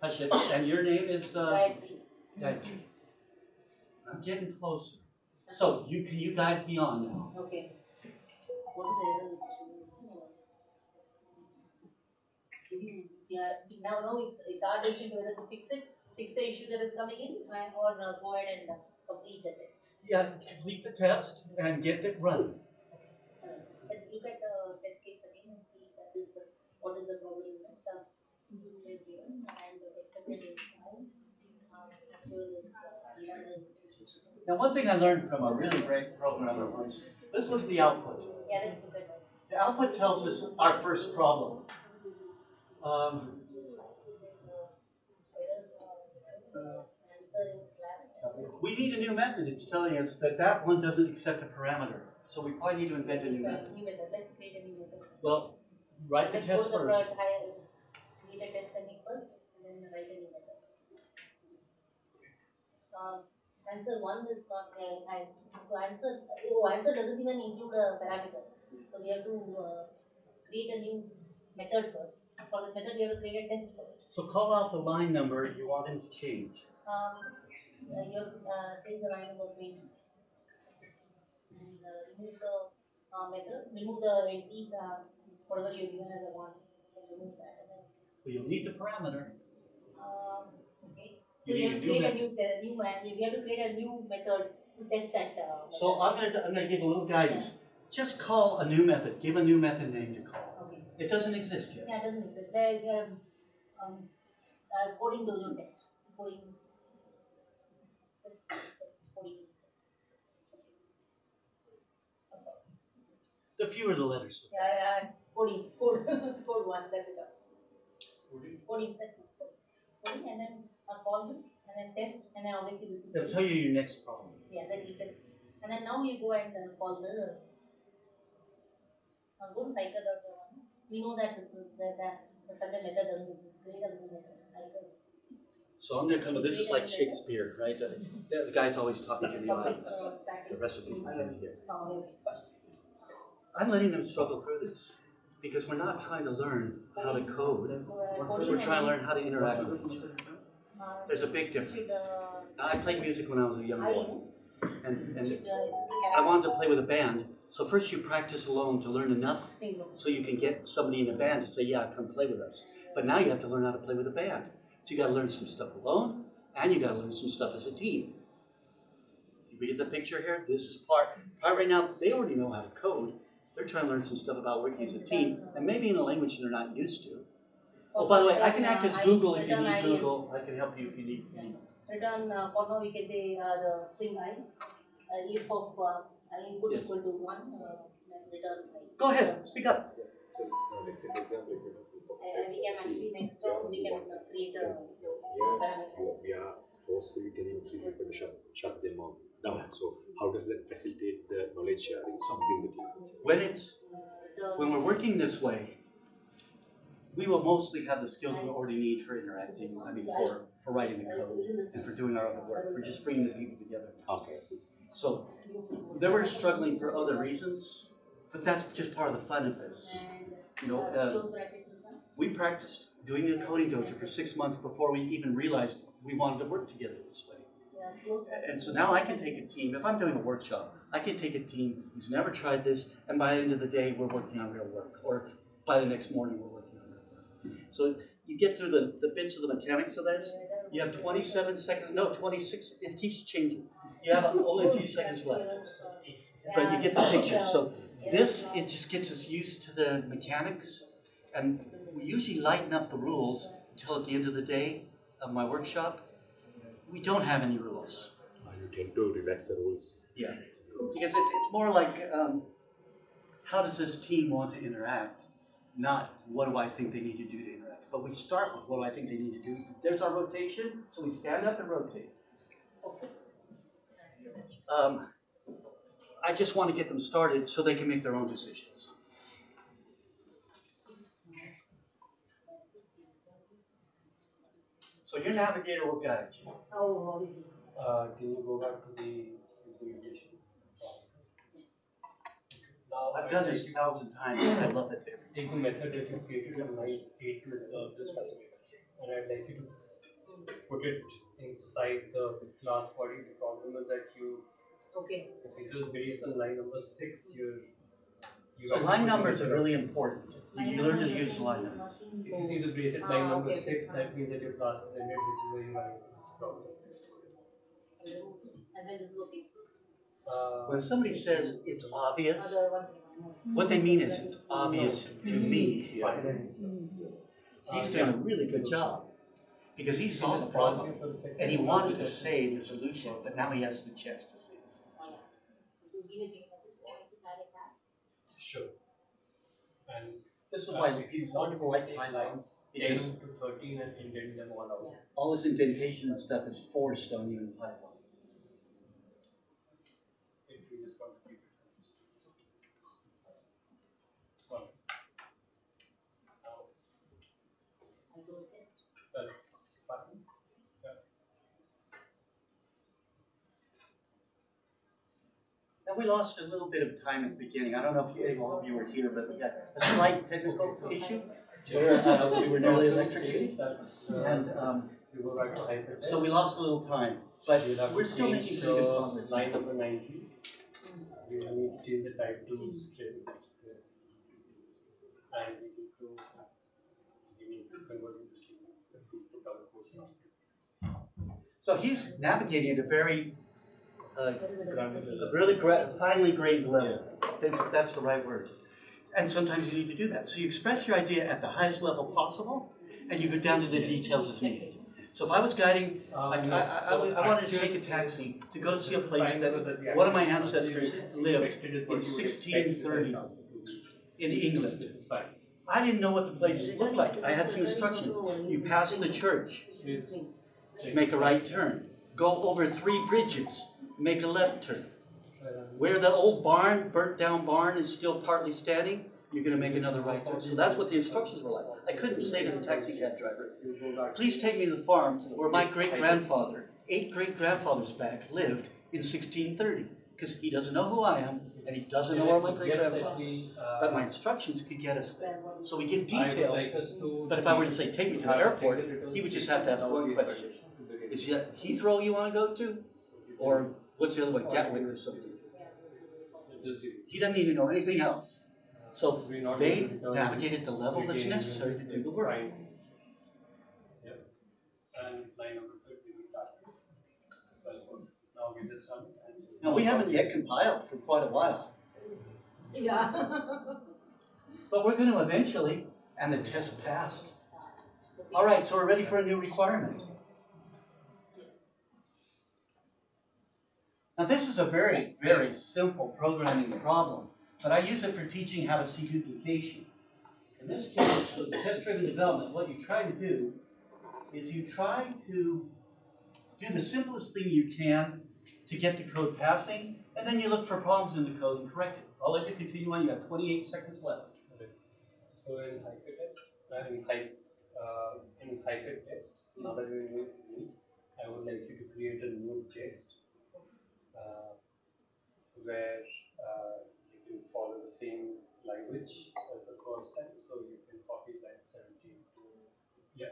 Hashit. And your name is uh, Gayatri. Gayatri. I'm getting closer. So you can you guide me on now? Okay. Yeah, now, now it's, it's our decision whether to fix it, fix the issue that is coming in, and or uh, go ahead and uh, complete the test. Yeah, complete the test and get it running. Alright, Let's look at the test case again and see that is, uh, what is the problem that, uh, is given and the estimated is um, actual is, uh. Now, one thing I learned from a really great programmer once, let's look at the output. Yeah, let's look at that. The output tells us our first problem. Um, we need a new method. It's telling us that that one doesn't accept a parameter. So we probably need to invent a new method. New method, let's create a new method. Well, write the test go to the first. higher, create a test technique first, and then write a new method. Um, answer one is not, uh, I, so answer, oh, answer doesn't even include a parameter. So we have to, uh, create a new method first. For the method, we have to create a test first. So call out the line number you want him to change. Um, uh, you have to, uh, change the line number twenty. And, uh, remove the, uh, method, remove the entry, uh, whatever you're given as a one, remove that Well, you'll need the parameter. Um, so You you have to create a new, the new, ma- we have to create a new method to test that, uh. So. I'm gonna, I'm gonna give a little guidance. Just call a new method. Give a new method name to call. Okay, It doesn't exist yet. yeah, it doesn't exist, there, um, um, uh, coding dojo test, coding. Test, test, coding. The fewer the letters. Yeah, yeah, coding, code, code one, that's it. Coding, that's it, coding. Coding and then, uh, call this, and then test, and then obviously this is. It'll tell you your next problem. Yeah, that you test. And then now you go and uh, call the uh, go to Tiger dot one. We know that this is that, that such a method doesn't exist. Create a new method. Tiger. So I'm gonna come, this is like Shakespeare, right? The, the guy's always talking to the Topic audience. uh, static. The recipe you can hear. Oh, okay. I'm letting them struggle through this because we're not trying to learn how to code. Uh, We're, trying to learn how to interact with each other. Uh, There's a big difference. I played music when I was a young boy, and, and should it's a I wanted to play with a band. So first you practice alone to learn enough so you can get somebody in a band to say, yeah, come play with us. But now you have to learn how to play with a band. So you gotta learn some stuff alone, and you gotta learn some stuff as a team. You read the picture here? This is part, part right now, they already know how to code. They're trying to learn some stuff about working as a team, and maybe in a language they're not used to. Oh, by the way, I can act as uh, Google if you need Google. I can help you if you need, you know. Return uh, for now we can say uh, the string i. Uh, if of uh, input Yes. equal to one, uh, then returns i. Go ahead, speak up. So, uh, let's say for example, if you have proof of Uh, we can actually next round we can uh, create a Yes, parameter. we are, we are forcefully telling three people to shut, shut them on down. So how does that facilitate the knowledge sharing Something the you When it's, when we're working this way, we will mostly have the skills we already need for interacting, I mean, for, for writing the code and for doing our other work. We're just bringing the people together. Okay, so So they were struggling for other reasons. But that's just part of the fun of this. You know, uh, uh, close bracket system. we practiced doing a coding dojo for six months before we even realized we wanted to work together this way. Yeah. And so now I can take a team, if I'm doing a workshop, I can take a team who's never tried this, and by the end of the day, we're working on real work, or by the next morning, we're working on real work. So you get through the, the bits of the mechanics of this, you have twenty-seven seconds, no, twenty-six, it keeps changing. You have only a few seconds left, but you get the picture. So this, it just gets us used to the mechanics, and we usually lighten up the rules until at the end of the day of my workshop, we don't have any rules. Uh, you tend to relax the rules. Yeah, because it's, it's more like, um, how does this team want to interact? Not what do I think they need to do to interact. But we start with what do I think they need to do. There's our rotation, so we stand up and rotate. Um, I just want to get them started so they can make their own decisions. So your navigator will guide you. Oh. Uh, can you go back to the implementation? Now, I've done this a thousand times, I love it. Take the method that you created in line eight to uh, this fascinator, and I'd like you to put it inside the, the class body. The problem is that you, Okay. if this is based on line number six, you're. You So line numbers are really important. You learn to use line numbers. If you see the brace at Ah, line number okay, okay. six, that means that your class is ended, which is where you are problem. And then this is okay. Uh, When somebody says it's obvious, what they mean is it's obvious to me. He's doing a really good job. Because he saw the problem and he wanted to say the solution, but now he has the chance to say the solution. Just give me a second, I just, I just add it back. Sure. And This is uh, why if you want to like take Python. lines ten Because to thirteen and indent them all out. all this indentation and stuff is forced on you in Python. If you just want to keep it consistent. Well. Now, I go test. that's Python. Now, we lost a little bit of time at the beginning. I don't know if you, all of you were here, but we got a slight technical issue. Uh, we were nearly electrocuted. And um, You go back to HikerTest. so we lost a little time, but You'll we're still making pretty good progress. Line number nineteen. We need to change the type to string. And we need to, we need to convert it to string if we put our course now. So he's navigating at a very, uh, a really gra- finely grained level. That's, that's the right word. And sometimes you need to do that. So you express your idea at the highest level possible, and you go down to the details as needed. So if I was guiding, like, I, I, I would- I wanted to take a taxi to go see a place that one of my ancestors lived in sixteen thirty in England. I didn't know what the place looked like. I had some instructions. You pass the church, make a right turn. Go over three bridges, make a left turn. Where the old barn, burnt down barn is still partly standing, you're gonna make another right turn. So that's what the instructions were like. I couldn't say to the taxi cab driver, You go back. please take me to the farm where my great grandfather, eight great grandfathers back, lived in sixteen thirty. Because he doesn't know who I am, and he doesn't know where my great grandfather. uh, But my instructions could get us there. So we give details, like but if I were to say, take me to the airport, he would just have to ask one question. Is Heathrow you wanna go to? Or what's the other one, Gatwick or something? He doesn't need to know anything else. So they going to navigated the level that's necessary to do the work. fine. Yep. And line number fifty, we got. That's good. Now we. Haven't yet compiled for quite a while, Yeah. but we're gonna eventually, and the test passed. All right, so we're ready for a new requirement. Now, this is a very, very simple programming problem, but I use it for teaching how to see duplication. In this case, with test-driven development, what you try to do is you try to do the simplest thing you can to get the code passing, and then you look for problems in the code and correct it. I'll let you continue on, you have twenty-eight seconds left. So in HikerTest, uh, in hy, uh, in HikerTest, now that we meet, I would like you to create a new test. Uh, where, uh, can follow the same language as the first time, so you can copy line seventeen to, yeah.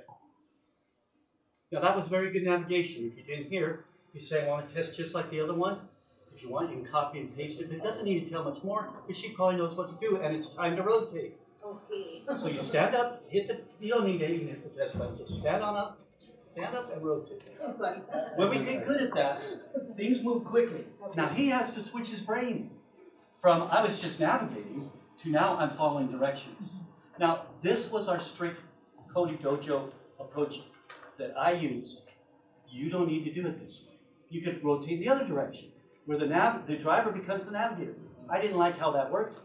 Now that was very good navigation. If you didn't hear, you say, I want to test just like the other one. If you want, you can copy and paste it, but it doesn't need to tell much more, because she probably knows what to do, and it's time to rotate. Okay. So you stand up, hit the, you don't need to even hit the test button, just stand on up, stand up and rotate. When we get good at that, things move quickly. Now he has to switch his brain from, I was just navigating, to now I'm following directions. Now, this was our strict coding dojo approach that I used. You don't need to do it this way. You could rotate the other direction, where the nav, the driver becomes the navigator. I didn't like how that worked.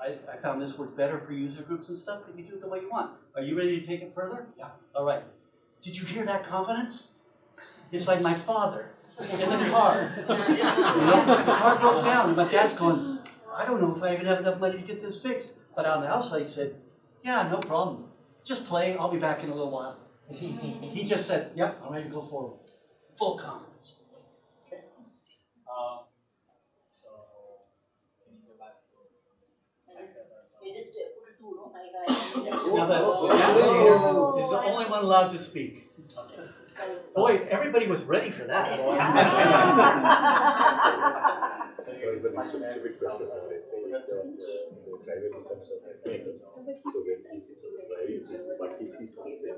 I, I found this worked better for user groups and stuff, but you do it the way you want. Are you ready to take it further? Yeah. All right. Did you hear that confidence? It's like my father in the car. You know, the car broke down, and my dad's going, I don't know if I even have enough money to get this fixed. But on the outside, he said, Yeah, no problem. Just play, I'll be back in a little while. He just said, Yep, I'm ready to go forward. Full confidence. Uh, so, can you go back to? I just, you just uh, pull two, no? Like I. Now, the navigator is the only one allowed to speak. Sorry. Boy, everybody was ready for that. Sorry, but it's a stupid question. So the, the, the driver becomes a mechanic. So when he sits on the driving seat, but if he sits there,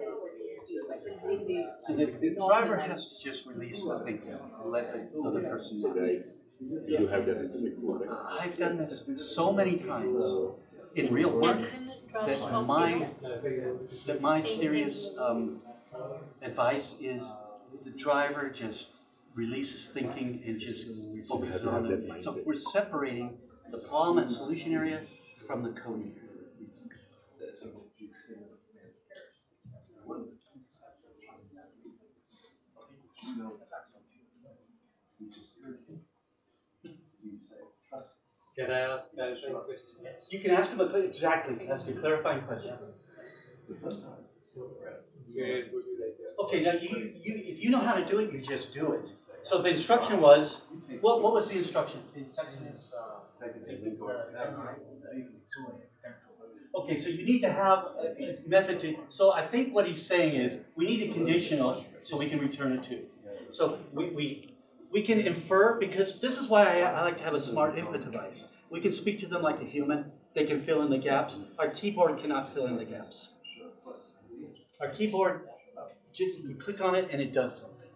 So the, the driver has to just release the thinking, let the other person so know. you have done this before. I've done this so many times in real work that my that my serious um, advice is the driver just releases thinking and just focuses on have it. So we're separating the problem and solution area from the coding area. Can I ask clarifying question? Yes. You can ask him a, exactly, ask a clarifying question. So, where would you like to? Okay, now you, you, if you know how to do it, you just do it. So the instruction was, what, what was the instruction? The instruction is, uh, Okay, so you need to have a a method to, so I think what he's saying is, we need a conditional so we can return it to. So we, we, we can infer, because this is why I, I like to have a smart input device. We can speak to them like a human, they can fill in the gaps. Our keyboard cannot fill in the gaps. Our keyboard, you click on it and it does something.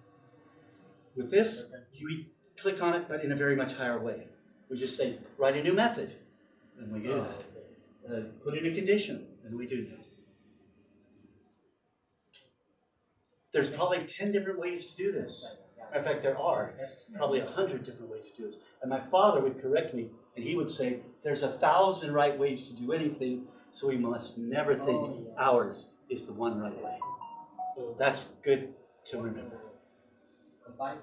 With this, you click on it, but in a very much higher way. We just say, write a new method, and we do that. Uh, put in a condition, and we do that. There's probably ten different ways to do this. In fact, there are probably a hundred different ways to do this. And my father would correct me, and he would say, there's a thousand right ways to do anything, so we must never think oh, ours is the one right way. So, That's good to remember. combine,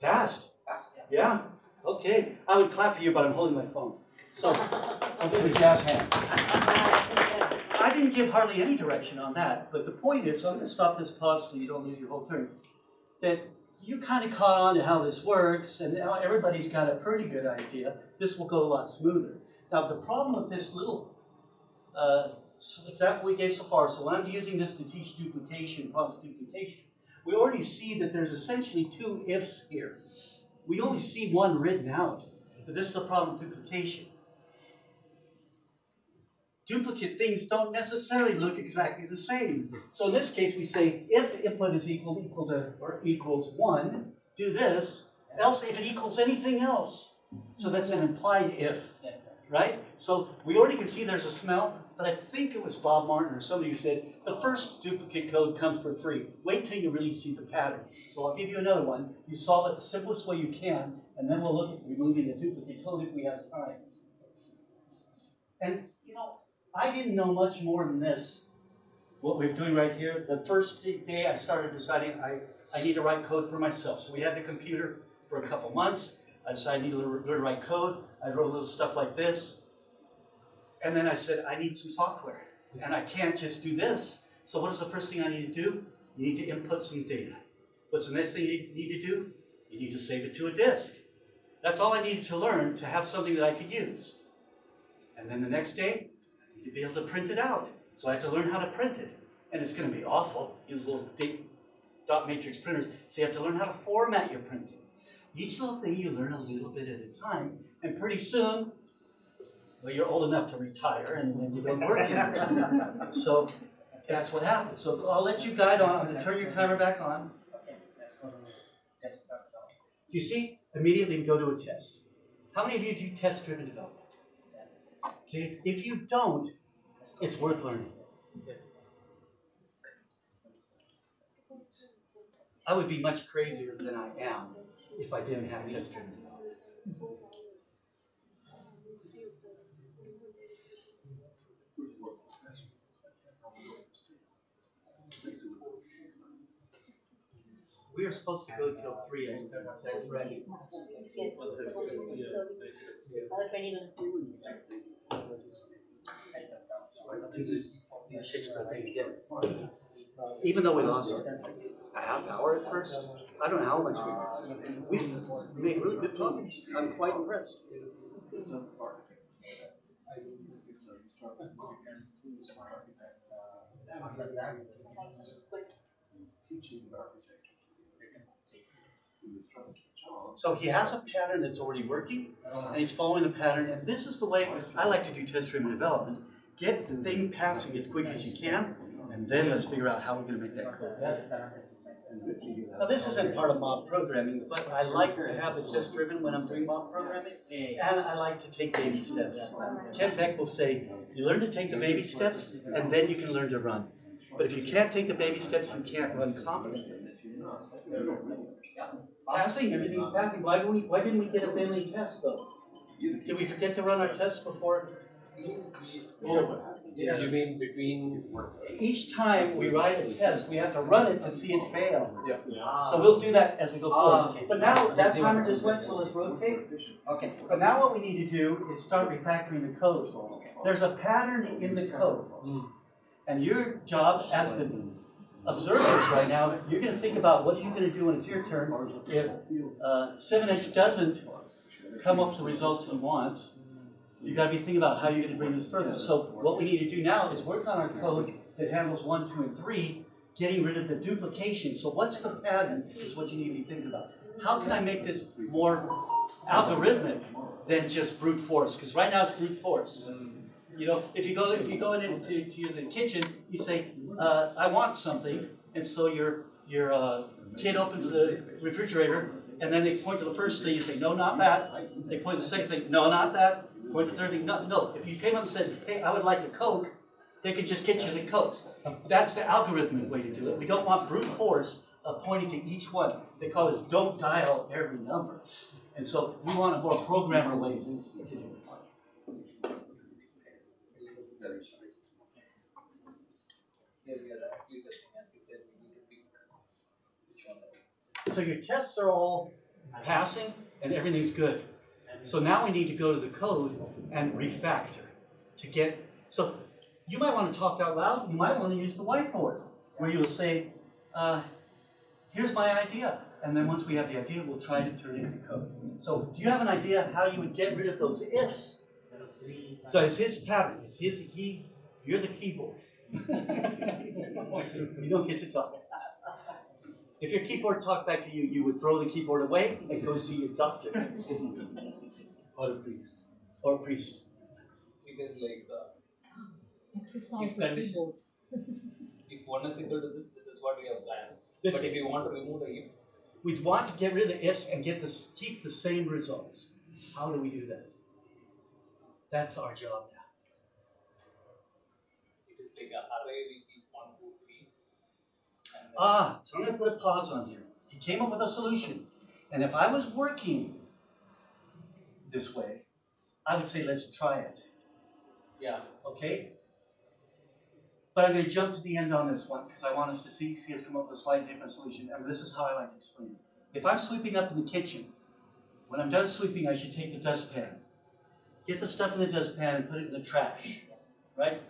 Passed. fast, yeah. Yeah, okay. I would clap for you, but I'm holding my phone. So, I'll do the jazz hands. I didn't give hardly any direction on that, but the point is, so I'm gonna stop this pause so you don't lose your whole turn. That you kind of caught on to how this works, and now everybody's got a pretty good idea. This will go a lot smoother. Now, the problem with this little uh, example we gave so far, so when I'm using this to teach duplication, problems duplication, we already see that there's essentially two ifs here. We only see one written out, but this is a problem of duplication. Duplicate things don't necessarily look exactly the same. Hmm. So in this case, we say if input is equal equal to or equals one, do this. Else, if it equals anything else, so that's an implied if, right? So we already can see there's a smell, but I think it was Bob Martin or somebody who said the first duplicate code comes for free. Wait till you really see the pattern. So I'll give you another one. You solve it the simplest way you can, and then we'll look at removing the duplicate code if we have time. And you know, I didn't know much more than this. What we're doing right here, the first day I started deciding I, I need to write code for myself. So we had the computer for a couple months. I decided I need to learn to write code. I wrote a little stuff like this. And then I said, I need some software. And I can't just do this. So what is the first thing I need to do? You need to input some data. What's the next thing you need to do? You need to save it to a disk. That's all I needed to learn to have something that I could use. And then the next day, To be able to print it out. So I had to learn how to print it. And it's gonna be awful, use little dot matrix printers, so you have to learn how to format your printing. Each little thing you learn a little bit at a time, and pretty soon, well, you're old enough to retire and then you don't work anymore. So that's what happens. So I'll let you guide on, I'm gonna turn your timer back on. Okay, let's go to test dot com. Do you see? Immediately we go to a test. How many of you do test-driven development? Okay, if you don't, it's worth learning. I would be much crazier than I am if I didn't have development. We are supposed to go till three, I think that's right. Yes, so, another twenty minutes. I'll do the the Shakespeare thing again. Even though we lost a half hour at first, I don't know how much we lost. We made really good progress. I'm quite impressed. So he has a pattern that's already working, and he's following the pattern, and this is the way I like to do test-driven development. Get the thing passing as quick as you can, and then let's figure out how we're gonna make that code better. Now, this isn't part of mob programming, but I like to have the test-driven when I'm doing mob programming, and I like to take baby steps. Kent Beck will say, you learn to take the baby steps, and then you can learn to run. But if you can't take the baby steps, you can't run confidently. Passing, everything's passing. Why didn't we, why didn't we get a failing test though? Did we forget to run our tests before? Oh, Yeah, you mean between? Each time we write a test, we have to run it to see it fail. Yeah. So we'll do that as we go Ah, forward. okay. But now, that timer just went, so let's rotate. Okay. But now what we need to do is start refactoring the code. There's a pattern in the code. And your job as the observers right now, you're gonna think about what you're gonna do when it's your turn if uh, seven H doesn't come up with the results he wants. You've gotta be thinking about how you're gonna bring this further. So what we need to do now is work on our code that handles one, two, and three, getting rid of the duplication. So what's the pattern is what you need to be thinking about. How can I make this more algorithmic than just brute force? Because right now it's brute force. You know, if you go if you go into to the kitchen, you say, uh, "I want something," and so your your uh, kid opens the refrigerator, and then they point to the first thing. You say, "No, not that." They point to the second thing. No, not that. Point to the third thing. No, no. If you came up and said, "Hey, I would like a Coke," they could just get you the Coke. That's the algorithmic way to do it. We don't want brute force of pointing to each one. They call this "don't dial every number," and so we want a more programmer way to do it. Here we are actually testing, as he said, we need to pick which one. So your tests are all passing and everything's good. So now we need to go to the code and refactor to get, so you might want to talk out loud, you might want to use the whiteboard where you'll say, uh, here's my idea. And then once we have the idea, we'll try to turn it into code. So do you have an idea how you would get rid of those ifs? So it's his pattern, it's his, he, you're the keyboard. You don't get to talk. If your keyboard talked back to you, you would throw the keyboard away and go see your doctor. Or a priest. Or a priest. It is like, uh, Exercise If the if one is equal to this, this is what we have planned. This- But if you want to remove the if, We'd want to get rid of the ifs and get this, keep the same results. How do we do that? That's our job now. it is like a array, we keep one, two, three. And then Ah, so I'm gonna put a pause on here. He came up with a solution. And if I was working this way, I would say, let's try it. Yeah, okay? But I'm going to jump to the end on this one because I want us to see, see us come up with a slightly different solution. And this is how I like to explain it. If I'm sweeping up in the kitchen, when I'm done sweeping, I should take the dustpan. Get the stuff in the dustpan and put it in the trash, right?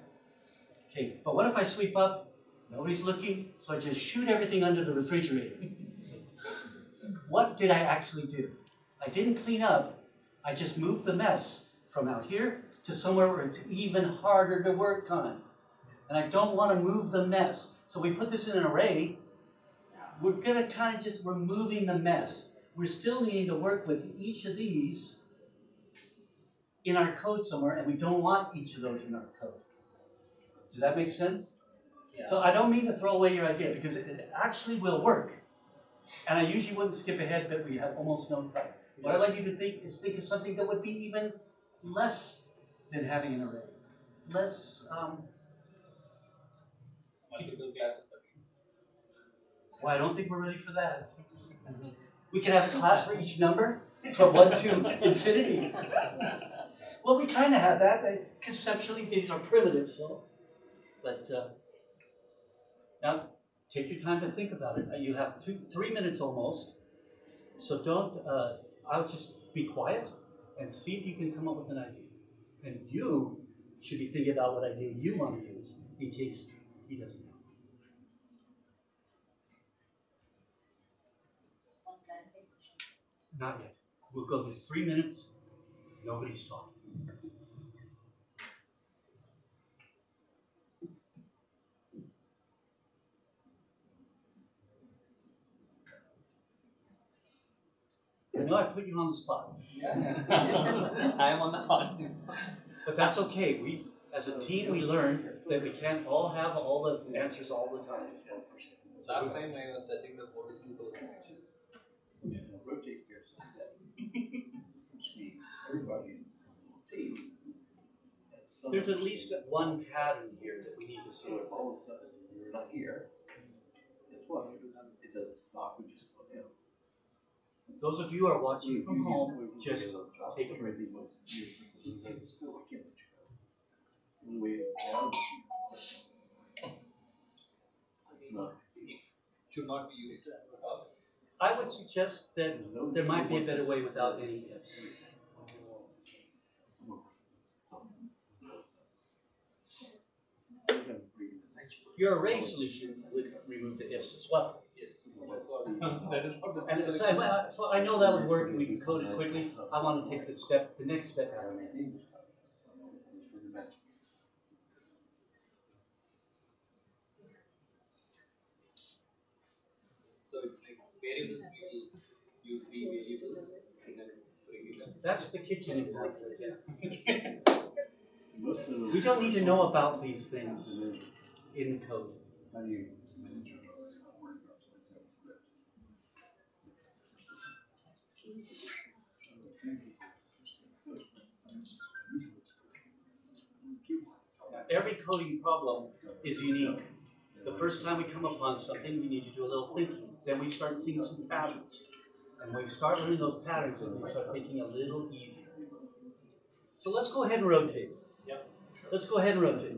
Okay, but what if I sweep up, nobody's looking, so I just shoot everything under the refrigerator? what did I actually do? I didn't clean up, I just moved the mess from out here to somewhere where it's even harder to work on. And I don't wanna move the mess. So we put this in an array, we're gonna kind of just, we're moving the mess. We're still needing to work with each of these in our code somewhere, and we don't want each of those in our code. Does that make sense? So I don't mean to throw away your idea, because it, it actually will work. And I usually wouldn't skip ahead, but we have almost no time. What I'd like you to think is think of something that would be even less than having an array. Less, um, Multiple classes again. well, I don't think we're ready for that. We can have a class for each number, from one to infinity. Well, we kind of have that. Conceptually, these are primitive, so. But uh, now, take your time to think about it. You have two, three minutes almost. So don't. Uh, I'll just be quiet and see if you can come up with an idea. And you should be thinking about what idea you want to use in case he doesn't know. Not yet. We'll go this three minutes. Nobody's talking. I know I put you on the spot, Yeah, yeah. I am on the hot. but that's okay. We, as a team, we learned that we can't all have all the answers all the time. Last time I was touching the board is 2006. Rotate yours like that. Which means everybody, see. at There's at least one pattern here that we need to see. If all of a sudden you're not here, guess what? It doesn't stop, we just slow down. Those of you who are watching from mm-hmm. home, mm-hmm. just mm-hmm. take a break. One way down. It's. Should not be used. I would suggest that there might be a better way without any ifs. Your array solution would remove the ifs as well. Yes, that's what, that is what the. And so, I- so I know that would work and we can code it quickly. I want to take the step, the next step out of it. So it's like variables, we will use three variables and then bring it up. That's the kitchen example again. Most of them- We don't need to know about these things in code. How do you manage your work Every coding problem is unique. The first time we come upon something, we need to do a little thinking. Then we start seeing some patterns. And when we start learning those patterns, and we start thinking a little easier. So let's go ahead and rotate. Yep. Let's go ahead and rotate.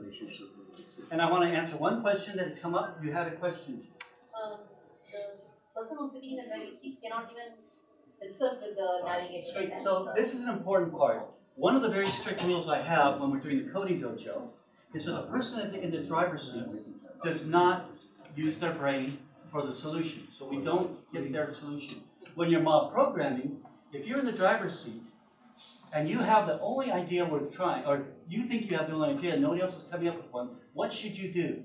And I want to answer one question that had come up. You had a question. Um, the person who's sitting in the driving seat cannot even discuss with the navigator. So, so this is an important part. One of the very strict rules I have when we're doing the coding dojo is that the person in the- driver's seat does not use their brain for the solution. So we don't get their solution. When you're mob programming, if you're in the driver's seat and you have the only idea worth trying, or you think you have the only idea, and nobody else is coming up with one, what should you do?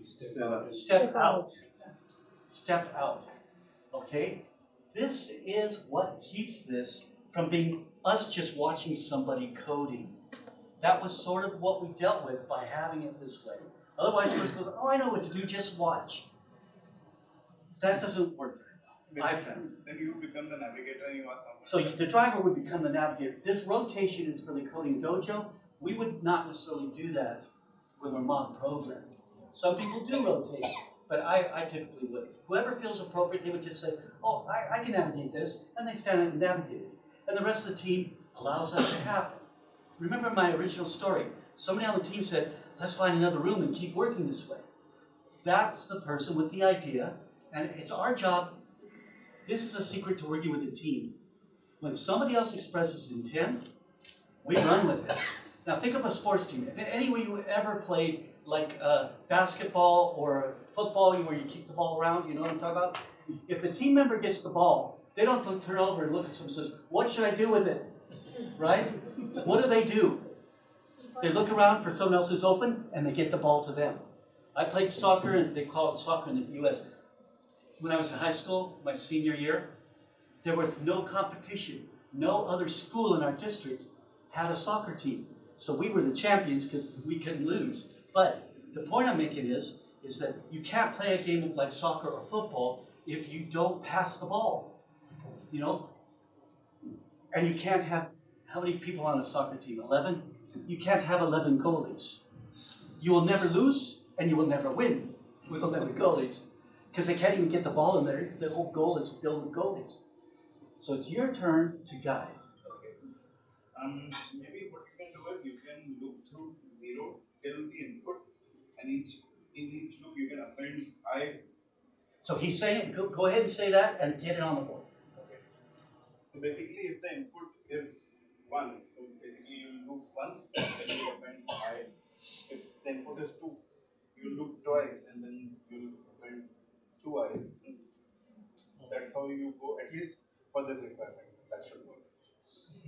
Step out. Step out. Step out. Okay? This is what keeps this from being us just watching somebody coding. That was sort of what we dealt with by having it this way. Otherwise, it goes, oh, I know what to do, just watch. That doesn't work very well, I found. Then you become the navigator and you are someone. So the driver would become the navigator. This rotation is for the coding dojo. We would not necessarily do that when we're mob programming. Some people do rotate, but I, I typically wouldn't. Whoever feels appropriate, they would just say, oh, I, I can navigate this, and they stand up and navigate it. And the rest of the team allows that to happen. Remember my original story. Somebody on the team said, let's find another room and keep working this way. That's the person with the idea, and it's our job. This is a secret to working with a team. When somebody else expresses intent, we run with it. Now think of a sports team. If any of you ever played like uh, basketball or football where you kick the ball around, you know what I'm talking about? If the team member gets the ball They don't turn over and look at someone and says, what should I do with it? Right? What do they do? They look around for someone else who's open and they get the ball to them. I played soccer and they call it soccer in the US. When I was in high school, my senior year, there was no competition. No other school in our district had a soccer team. So we were the champions because we couldn't lose. But the point I'm making is, is that you can't play a game like soccer or football if you don't pass the ball. You know? And you can't have, how many people on a soccer team? 11? You can't have 11 goalies. You will never lose and you will never win with 11 goalies because they can't even get the ball in there. The whole goal is filled with goalies. So it's your turn to guide. Um, maybe what you can do is you can look through zero till the input, and each in each loop you can append i. So he's saying, go, go ahead and say that and get it on the board. Okay. So basically, if the input is one, so basically you loop once, then you append i. If the input is two, you loop twice, and then you append two i's. That's how you go. At least for this requirement, that should work.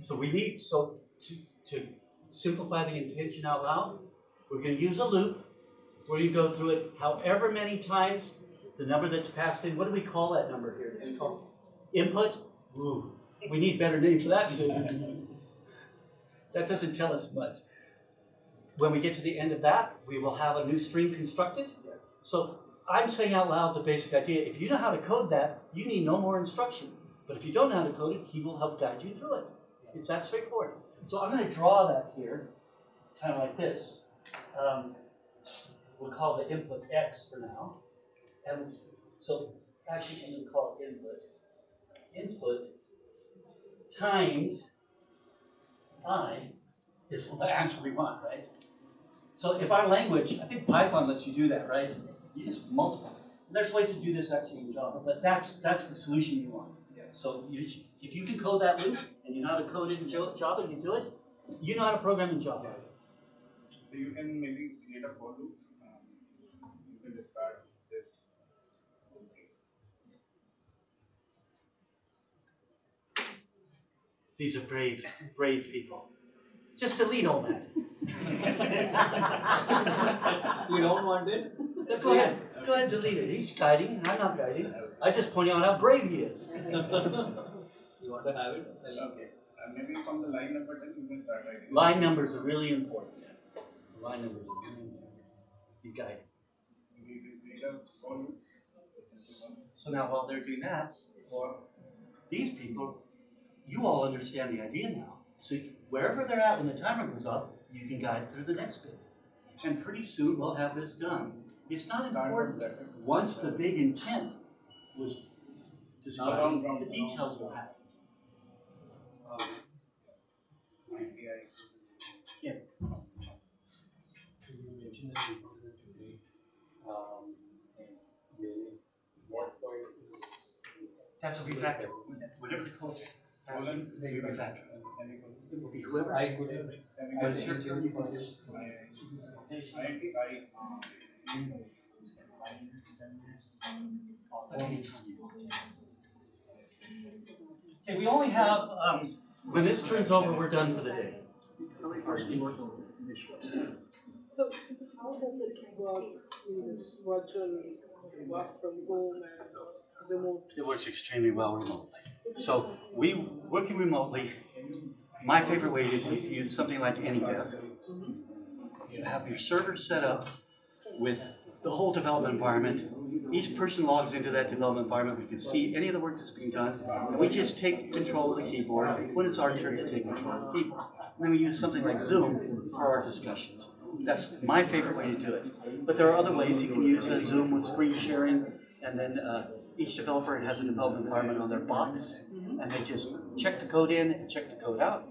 So we need, so to, to simplify the intention out loud, we're gonna use a loop. We're gonna go through it however many times, the number that's passed in, what do we call that number here? It's called input? Ooh, we need better name for that soon. That doesn't tell us much. When we get to the end of that, we will have a new stream constructed. So I'm saying out loud the basic idea, if you know how to code that, you need no more instruction. But if you don't know how to code it, he will help guide you through it. It's that straightforward. So I'm going to draw that here, kind of like this. Um, we'll call the input x for now. And so actually, I'm going to call it input. Input times i is the answer we want, right? So if our language, I think Python lets you do that, right? You just multiply. There's ways to do this actually in Java, but that's that's the solution you want. So you, if you can code that loop and you know how to code it in Java, you do it. You know how to program in Java. So you can maybe create a for loop. Um, you can discard this. whole thing. These are brave, brave people. Just delete all that. You don't want it? Yeah, Go ahead, go ahead, delete it. He's guiding, I'm not guiding. I just point out how brave he is. You want to have it? I'll- Okay. Uh, maybe from the line number 10, you can start writing. Line numbers are really important. Line numbers are really important. You guide. Maybe you can create a for loop. So now while they're doing that, for these people, you all understand the idea now. So wherever they're at when the timer goes off, you can guide through the next bit. And pretty soon we'll have this done. It's not important. Once the big intent was described, the details will happen. API. You mentioned that input is a degree. Um, really, what point is? That's a refactor. Whatever the code passes, we refactor. It will be whoever. I could have. When it's your turn, you can do. Okay, we only have, um, when this turns over, we're done for the day. So how does it work in this virtual work from home and remote? It works extremely well remotely. So we, working remotely, my favorite way is to use something like AnyDesk. You have your server set up with the whole development environment. Each person logs into that development environment. We can see any of the work that's being done. And we just take control of the keyboard when it's our turn to take control of the keyboard. And then we use something like Zoom for our discussions. That's my favorite way to do it. But there are other ways. You can use uh, Zoom with screen sharing, and then uh, each developer has a development environment on their box, and they just check the code in and check the code out.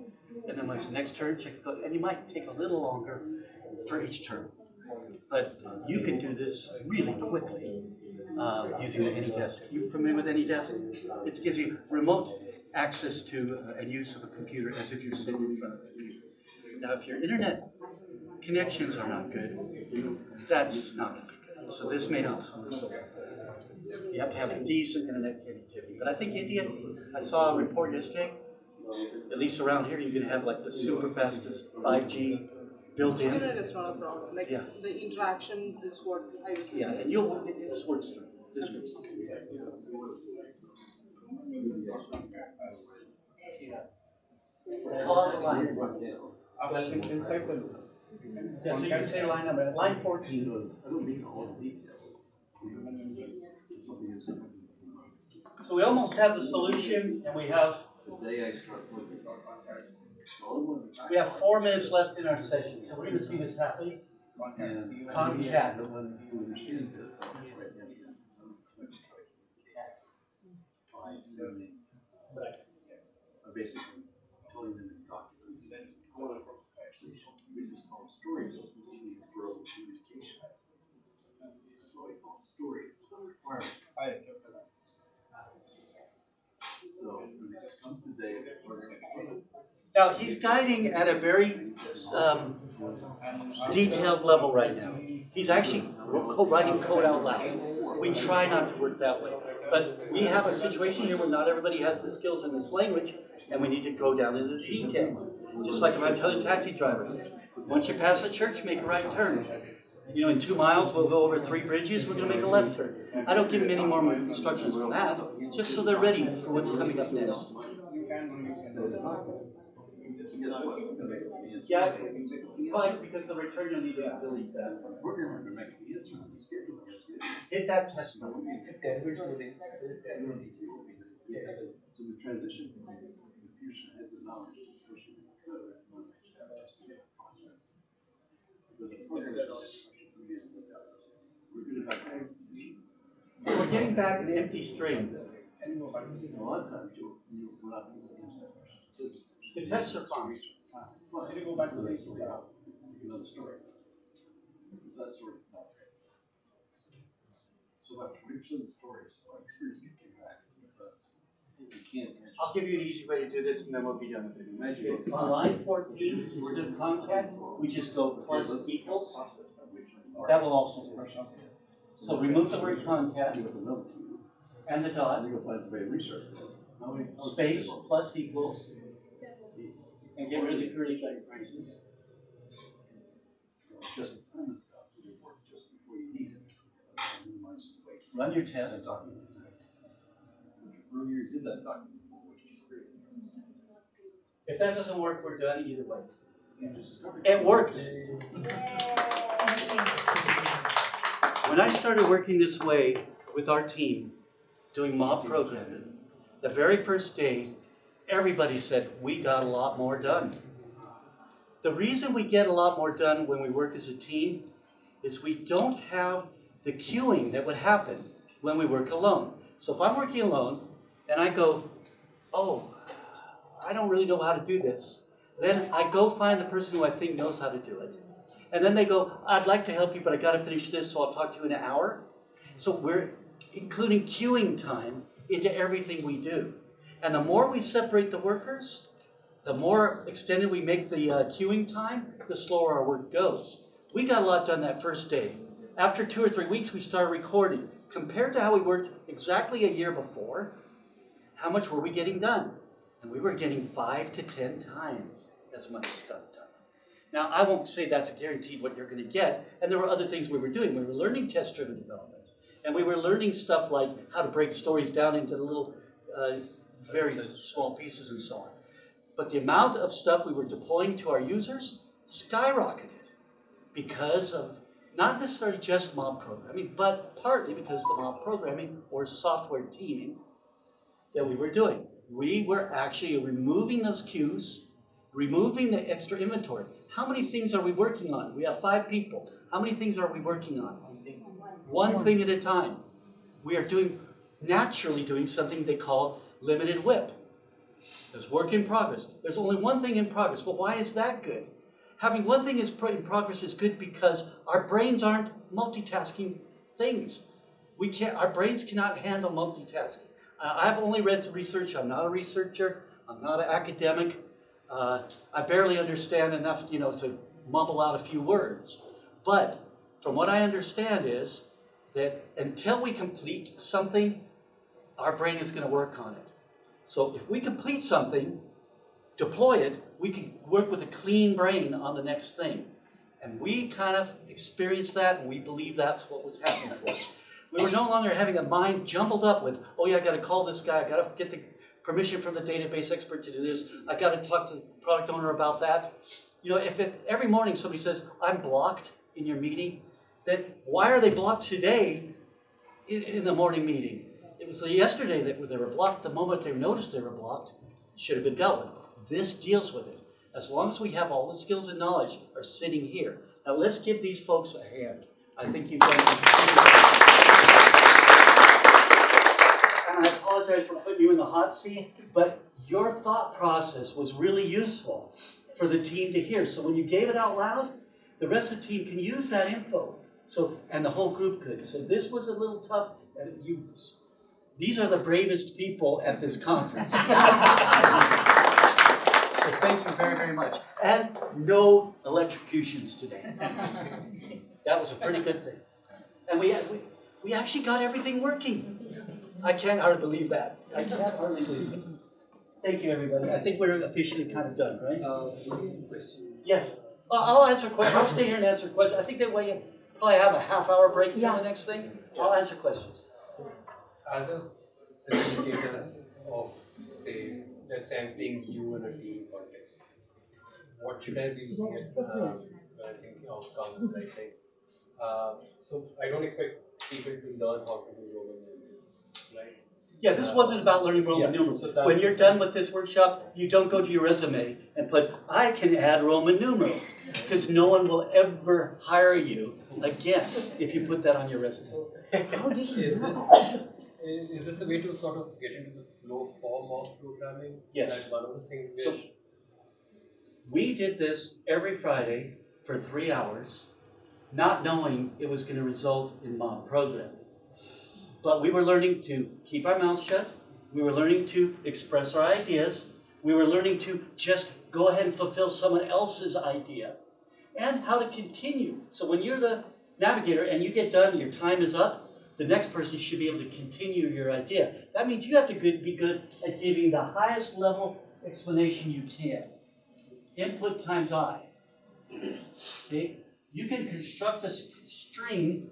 And then when it's the next turn, check the code, and it might take a little longer for each turn. But you can do this really quickly uh, using the AnyDesk. You familiar with AnyDesk? It gives you remote access to uh, and use of a computer as if you're sitting in front of it. Now, if your internet connections are not good, that's not going to be good. So this may not work so well. You have to have decent internet connectivity. But I think India, I saw a report yesterday, at least around here, you can have like the super fastest 5G built in. Internet is not a problem. Like yeah. the interaction is what I was. Yeah, and you'll this works. This works. Call out the line. Well, inside the loop. Yeah, so you can say line number line 14. So we almost have the solution and we have, we have four minutes left in our session, so we're gonna see this when- Concat. No one So it comes. Now, he's guiding at a very um, detailed level right now. He's actually writing code out loud. We try not to work that way. But we have a situation here where not everybody has the skills in this language, and we need to go down into the details. Just like if I'm telling a taxi driver, once you pass a church, make a right turn. You know, in two miles, we'll go over three bridges, we're gonna make a left turn. I don't give them any more instructions than that, just so they're ready for what's coming up next. You can only send it. Guess what? It's gonna make the answer. Yeah, Why? Because the return, you'll need to delete that. We're gonna make the answer on the schedule. Hit that test button. So the transition from confusion heads of knowledge to pushing the code, not just the process. Because it's not gonna- We're gonna have competitions. We're getting back an empty string. A lot of times you'll, you'll, we're not gonna answer that question. The tests are fine. Well, go back to the story, another story. Because that story not great. So about twenty percent of stories, my experience, you came back, because you can't answer. I'll give you an easy way to do this and then we'll be done with it. On line fourteen, which is the concat, we just go plus equals. That will also work. So remove the word concat With another key. and the dot, gonna find somebody to research this. How many- how many space plus equals, and get rid of the curly flag braces. Just a premise about it work just before you need it. Minimize the waste. Run your test. document. Earlier did that document before, which is great. If that doesn't work, we're done either way. It worked. When I started working this way with our team, doing mob programming, the very first day, everybody said, we got a lot more done. The reason we get a lot more done when we work as a team is we don't have the queuing that would happen when we work alone. So if I'm working alone and I go, oh, I don't really know how to do this, then I go find the person who I think knows how to do it. And then they go, I'd like to help you, but I gotta finish this, so I'll talk to you in an hour. So we're including queuing time into everything we do. And the more we separate the workers, the more extended we make the uh, queuing time, the slower our work goes. We got a lot done that first day. After two or three weeks, we started recording. Compared to how we worked exactly a year before, how much were we getting done? And we were getting five to ten times as much stuff done. Now, I won't say that's guaranteed what you're going to get, and there were other things we were doing. We were learning test driven development, and we were learning stuff like how to break stories down into little, uh, very small pieces and so on. But the amount of stuff we were deploying to our users skyrocketed because of not necessarily just mob programming, but partly because of the mob programming or software teaming that we were doing. We were actually removing those queues, removing the extra inventory. How many things are we working on? We have five people. How many things are we working on? One thing at a time. We are doing, naturally doing something they call limited WIP. There's work in progress. There's only one thing in progress. Well, why is that good? Having one thing in progress is good because our brains aren't multitasking things. We can't, our brains cannot handle multitasking. Uh, I've only read some research. I'm not a researcher. I'm not an academic. Uh, I barely understand enough, you know, to mumble out a few words. But from what I understand is that until we complete something, our brain is gonna work on it. So if we complete something, deploy it, we can work with a clean brain on the next thing. And we kind of experienced that, and we believe that's what was happening for us. We were no longer having a mind jumbled up with, oh yeah, I gotta call this guy, I gotta get the permission from the database expert to do this, I gotta talk to the product owner about that. You know, if it, every morning somebody says, I'm blocked in your meeting, then why are they blocked today in, in the morning meeting? It was yesterday that they were blocked, the moment they noticed they were blocked, should have been dealt with. This deals with it. As long as we have all the skills and knowledge are sitting here. Now let's give these folks a hand. I think you've done And I apologize for putting you in the hot seat, but your thought process was really useful for the team to hear. So when you gave it out loud, the rest of the team can use that info. So, and the whole group could. So this was a little tough, and you, these are the bravest people at this conference. So thank you very, very much. And no electrocutions today. That was a pretty good thing. And we, we, we actually got everything working. I can't hardly believe that. I can't hardly believe it. Thank you, everybody. I think we're officially kind of done, right? Uh. Yes. I'll I'll answer questions. I'll stay here and answer questions. I think that way you probably have a half hour break till Yeah. the next thing. I'll answer questions. So, as a facilitator of, say, let's say I'm playing you in a team context, what should I be looking at uh, when I think outcomes? I think. Uh, so I don't expect people to learn how to do Roman numerals, right? Yeah, this wasn't about learning Roman Yeah, numerals. so When you're done with this workshop, you don't go to your resume and put, I can add Roman numerals. Because no one will ever hire you again if you put that on your resume. How did you Is know? this is this a way to sort of get into the flow form of programming? Yes. That one of the things So- We did this every Friday for three hours, not knowing it was going to result in mob programming. But we were learning to keep our mouths shut. We were learning to express our ideas. We were learning to just go ahead and fulfill someone else's idea and how to continue. So when you're the navigator and you get done, your time is up, the next person should be able to continue your idea. That means you have to be good at giving the highest level explanation you can. Input times I. Okay? You can construct a string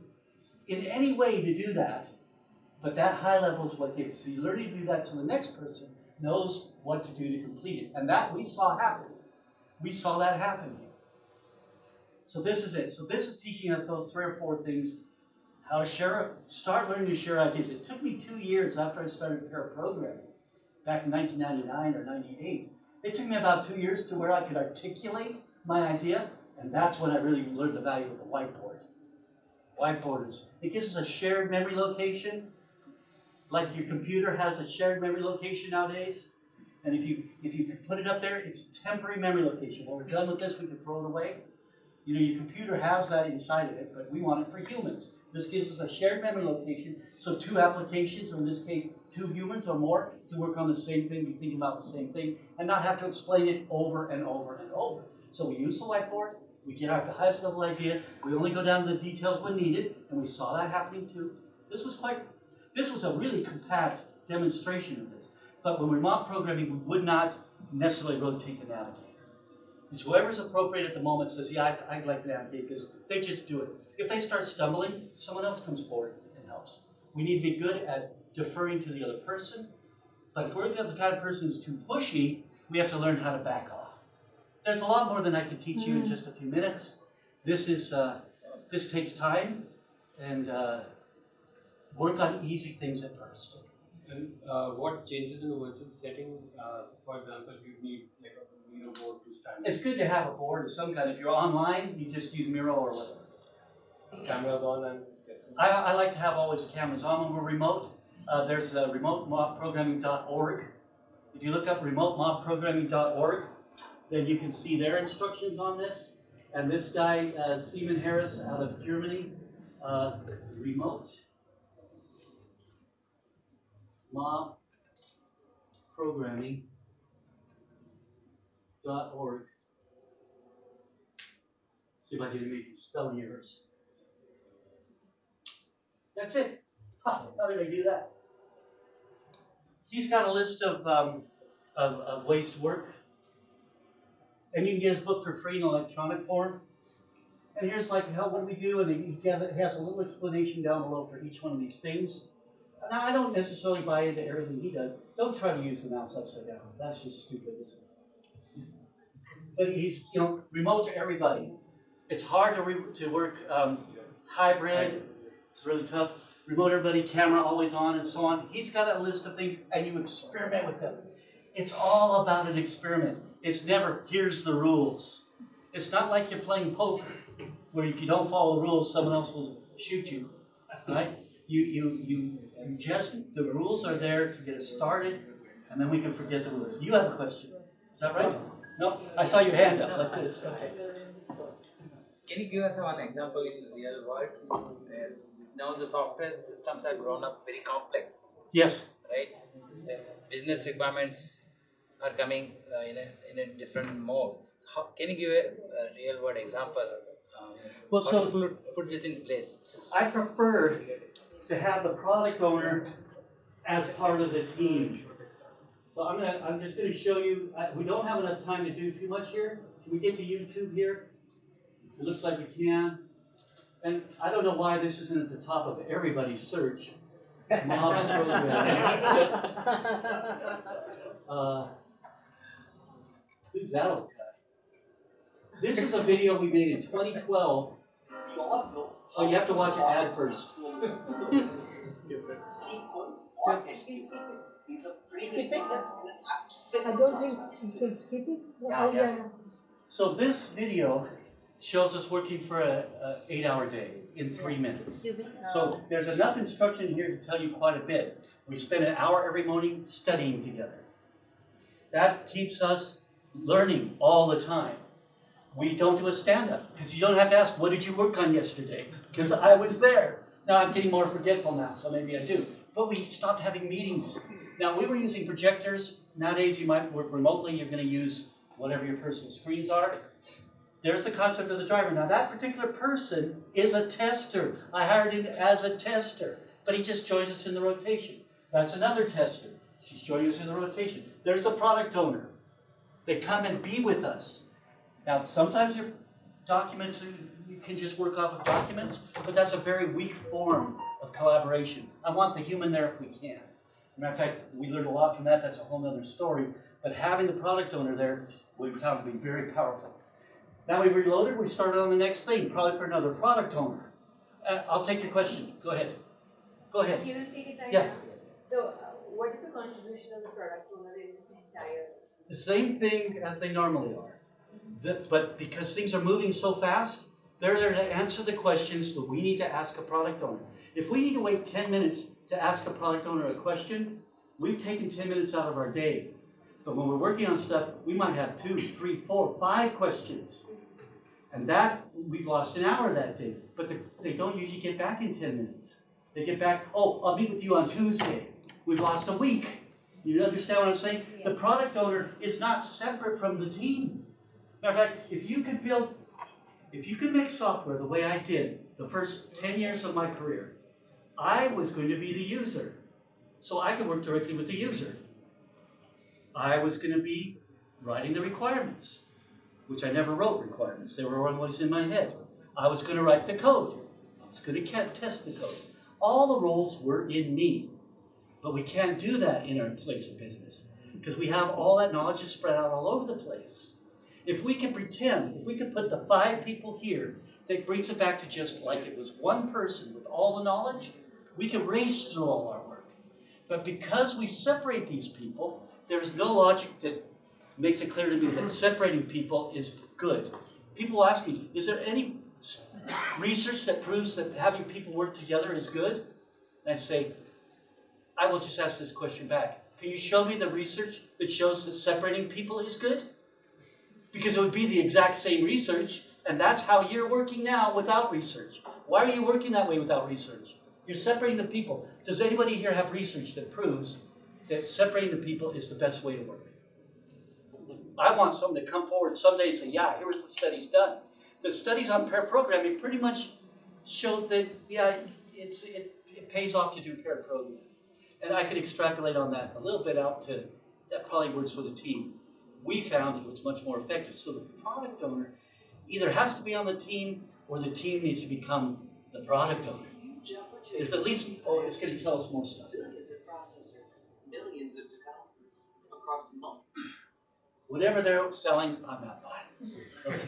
in any way to do that, but that high level is what gives. So you learn to do that so the next person knows what to do to complete it. And that we saw happen. We saw that happen. So this is it. So this is teaching us those three or four things. How to share, start learning to share ideas. It took me two years after I started pair programming, back in 1999 or 98. It took me about two years to where I could articulate my idea, and that's when I really learned the value of the whiteboard. Whiteboard is, it gives us a shared memory location, like your computer has a shared memory location nowadays. And if you if you put it up there, it's temporary memory location. When we're done with this, we can throw it away. You know, your computer has that inside of it, but we want it for humans. This gives us a shared memory location, so two applications, or in this case, two humans or more, can work on the same thing, be thinking about the same thing, and not have to explain it over and over and over. So we use the whiteboard, we get our highest level idea, we only go down to the details when needed, and we saw that happening too. This was quite, this was a really compact demonstration of this. But when we're programming, we would not necessarily rotate the navigator. It's whoever's appropriate at the moment says, yeah, I'd, I'd like to navigate this. They just do it. If they start stumbling, someone else comes forward and helps. We need to be good at deferring to the other person. But if we're the kind of person who's too pushy, we have to learn how to back off. There's a lot more than I could teach you in just a few minutes. This is uh, this takes time, and uh, work on easy things at first. And uh, what changes in a virtual setting? Uh, so for example, you need like a Miro board to stand. It's good to have a board of some kind. If you're online, you just use Miro or whatever. Cameras on and yes. I, I like to have always cameras on when we're remote. Uh, there's uh, remotemobprogramming.org. If you look up remotemobprogramming.org, then you can see their instructions on this. And this guy, uh, Simon Harrer out of Germany, uh, remote mob programming.org. See if I can make spelling errors. That's it. Huh, how did I do that? He's got a list of, um, of, of ways to work. And you can get his book for free in electronic form. And here's like, how, what do we do? And he has a little explanation down below for each one of these things. Now, I don't necessarily buy into everything he does. Don't try to use the mouse upside down. That's just stupid, isn't it? But he's, you know, remote to everybody. It's hard to, to work um, hybrid. It's really tough. Remote everybody, camera always on, and so on. He's got a list of things, and you experiment with them. It's all about an experiment. It's never, here's the rules. It's not like you're playing poker, where if you don't follow the rules, someone else will shoot you, right? You, you, you, you just, the rules are there to get us started, and then we can forget the rules. You have a question, is that right? No, I saw your hand up like this, okay. Can you give us one example in the real world? where now the software systems have grown up very complex, Yes, right? The business requirements are coming uh, in, a, in a different mode. How, can you give a, a real world example? Um, Well, so- put, put this in place? I prefer to have the product owner as part of the team. So I'm gonna, I'm just gonna show you, I, we don't have enough time to do too much here. Can we get to YouTube here? It looks like we can. And I don't know why this isn't at the top of everybody's search. Uh, Who's that old guy? This is a video we made in 2012. Oh, you have to watch an ad first. I don't think you can skip it. Oh, yeah. So this video shows us working for a, a eight-hour day in three minutes. So there's enough instruction here to tell you quite a bit. We spend an hour every morning studying together. That keeps us learning all the time. We don't do a stand-up because you don't have to ask, what did you work on yesterday? Because I was there. Now I'm getting more forgetful now, so maybe I do. But we stopped having meetings. Now we were using projectors. Nowadays you might work remotely. You're going to use whatever your personal screens are. There's the concept of the driver. Now that particular person is a tester. I hired him as a tester, but he just joins us in the rotation. That's another tester. She's joining us in the rotation. There's the product owner. They come and be with us. Now sometimes your documents, you can just work off of documents, but that's a very weak form of collaboration. I want the human there if we can. Matter of fact, we learned a lot from that. That's a whole other story. But having the product owner there, we found to be very powerful. Now we've reloaded, we started on the next thing, probably for another product owner. Uh, I'll take your question. Go ahead. Go ahead. You will take it right Yeah. now. So, uh, what is the contribution of the product owner in this entire? The same thing as they normally are. The- but because things are moving so fast, they're there to answer the questions that we need to ask a product owner. If we need to wait 10 minutes to ask a product owner a question, we've taken 10 minutes out of our day. But when we're working on stuff, we might have two, three, four, five questions. And that, we've lost an hour that day. But the, they don't usually get back in 10 minutes. They get back, oh, I'll meet with you on Tuesday. We've lost a week. You understand what I'm saying? The product owner is not separate from the team. Matter of fact, if you could build, if you could make software the way I did the first 10 years of my career, I was going to be the user. So I could work directly with the user. I was going to be writing the requirements, which I never wrote requirements. They were always in my head. I was going to write the code. I was going to test the code. All the roles were in me. But we can't do that in our place of business because we have all that knowledge is spread out all over the place. If we can pretend, if we can put the five people here, that brings it back to just like it was one person with all the knowledge, we can race through all our work. But because we separate these people, there's no logic that makes it clear to me that separating people is good. People ask me, is there any research that proves that having people work together is good? And I say, I will just ask this question back. Can you show me the research that shows that separating people is good? Because it would be the exact same research, and that's how you're working now without research. Why are you working that way without research? You're separating the people. Does anybody here have research that proves that separating the people is the best way to work? I want someone to come forward someday and say, yeah, here's the studies done. The studies on pair programming pretty much showed that, yeah, it's, it, it pays off to do pair programming. And I could extrapolate on that a little bit out to, that probably works with a team. We found it was much more effective. So the product owner either has to be on the team or the team needs to become the product owner. There's at least, oh, it's gonna tell us more stuff. Billions of processors, millions of developers across multiple. Whatever they're selling, I'm not buying. Okay.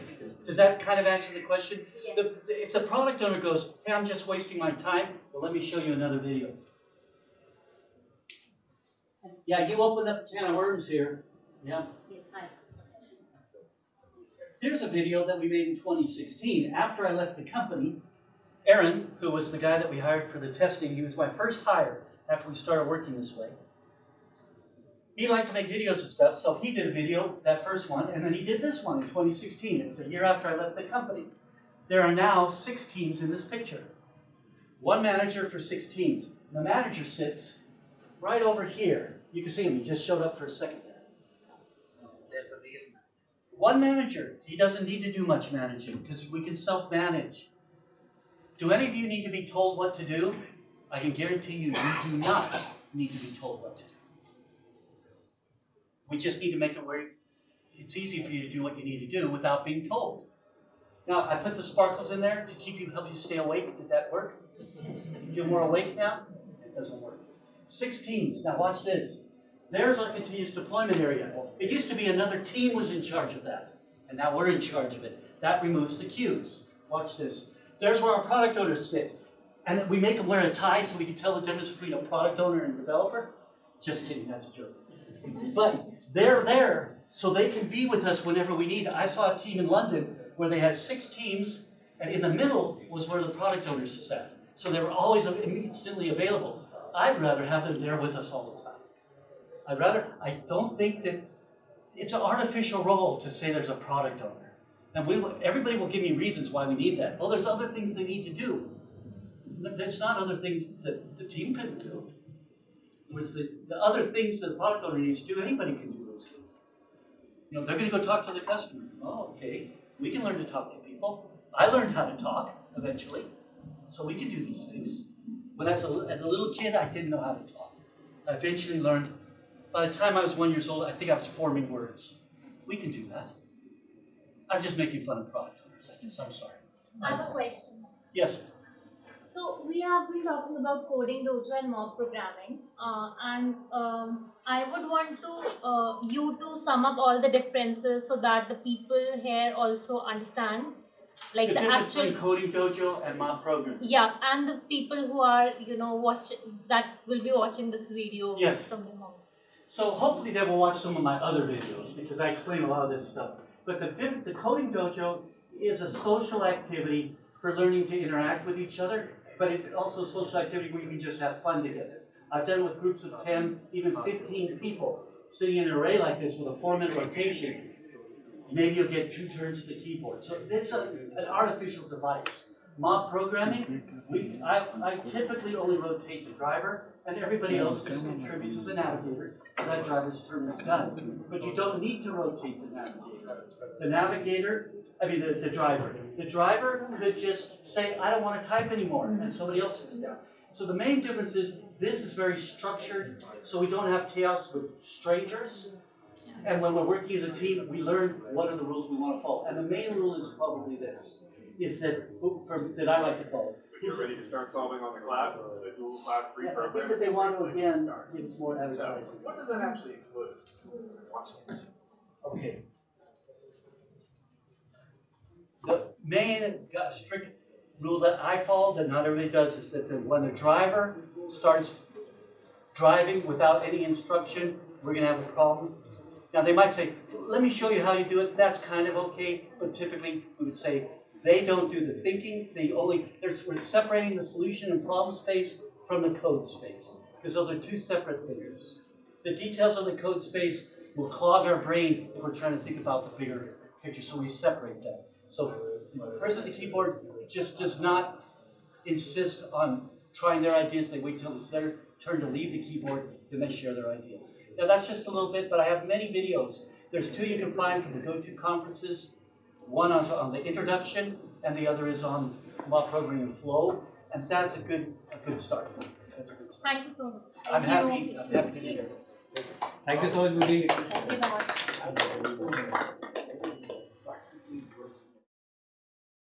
Does that kind of answer the question? Yes. The, if the product owner goes, hey, I'm just wasting my time, well, let me show you another video. Yeah, you opened up a can of worms here. Yeah. Yes, hi. Here's a video that we made in 2016. After I left the company, Aaron, who was the guy that we hired for the testing, he was my first hire after we started working this way. He liked to make videos of stuff, so he did a video, that first one, and then he did this one in 2016. It was a year after I left the company. There are now six teams in this picture. One manager for six teams. The manager sits right over here. You can see him, he just showed up for a second there. There's a real One manager, he doesn't need to do much managing because we can self-manage. Do any of you need to be told what to do? I can guarantee you, you do not need to be told what to do. We just need to make it where it's easy for you to do what you need to do without being told. Now, I put the sparkles in there to keep you, help you stay awake. Did that work? You feel more awake now? It doesn't work. Six teams. Now watch this. There's our continuous deployment area. It used to be another team was in charge of that, and now we're in charge of it. That removes the queues. Watch this. There's where our product owners sit. And we make them wear a tie so we can tell the difference between a product owner and developer. Just kidding, that's a joke. But they're there so they can be with us whenever we need. I saw a team in London where they had six teams, and in the middle was where the product owners sat. So they were always instantly available. I'd rather have them there with us all the time. I'd rather, I don't think that it's an artificial role to say there's a product owner. And we, everybody will give me reasons why we need that. Well, there's other things they need to do. There's not other things that the team couldn't do. Was the, the other things that the product owner needs to do, anybody can do those things. You know, they're gonna go talk to the customer. Oh, okay, we can learn to talk to people. I learned how to talk eventually, so we can do these things. When as a, as a little kid, I didn't know how to talk. I eventually learned, by the time I was one years old, I think I was forming words. We can do that. I'm just making fun of product owners, I guess, I'm sorry. I have a question. Yes, So we have been talking about coding dojo and mob programming, uh, and um, I would want to uh, you to sum up all the differences so that the people here also understand, like the the actual coding dojo and mob programming. yeah, and the people who are you know watch that will be watching this video Yes. from the mob. So hopefully they will watch some of my other videos because I explain a lot of this stuff. But the, diff- the coding dojo is a social activity for learning to interact with each other, but it's also a social activity where you can just have fun together. I've done with groups of 10, even 15 people sitting in an array like this with a four minute rotation. Maybe you'll get two turns to the keyboard. So it's a, an artificial device. Mob programming, we, I, I typically only rotate the driver and everybody else just contributes as a navigator. That driver's turn is done. But you don't need to rotate the navigator. The navigator, I mean, the, the driver. The driver could just say, I don't want to type anymore, and somebody else sits down. So the main difference is this is very structured, so we don't have chaos with strangers. And when we're working as a team, we learn what are the rules we want to follow. And the main rule is probably this, is that, oh, for, that I like to follow. If you're ready to start solving on the cloud, the Google Cloud free Yeah, I program. think that they want to is a great place again give us more So, what does that actually include? Okay. The main strict rule that I follow, that not everybody does, is that the- when the driver starts driving without any instruction, we're gonna have a problem. Now, they might say, let me show you how you do it, that's kind of okay, but typically, we would say, they don't do the thinking, they only, they're, we're separating the solution and problem space from the code space, because those are two separate things. The details of the code space will clog our brain if we're trying to think about the bigger picture, so we separate that. So the person at the keyboard just does not insist on trying their ideas, they wait till it's their turn to leave the keyboard, and then they share their ideas. Now that's just a little bit, but I have many videos. There's two you can find from the GOTO conferences. One is on the introduction, and the other is on mob programming flow. And that's a good, a good start. That's a good start. Thank you so much. I'm happy, I'm happy to be here. Thank you so much, Woody. Thank you so much.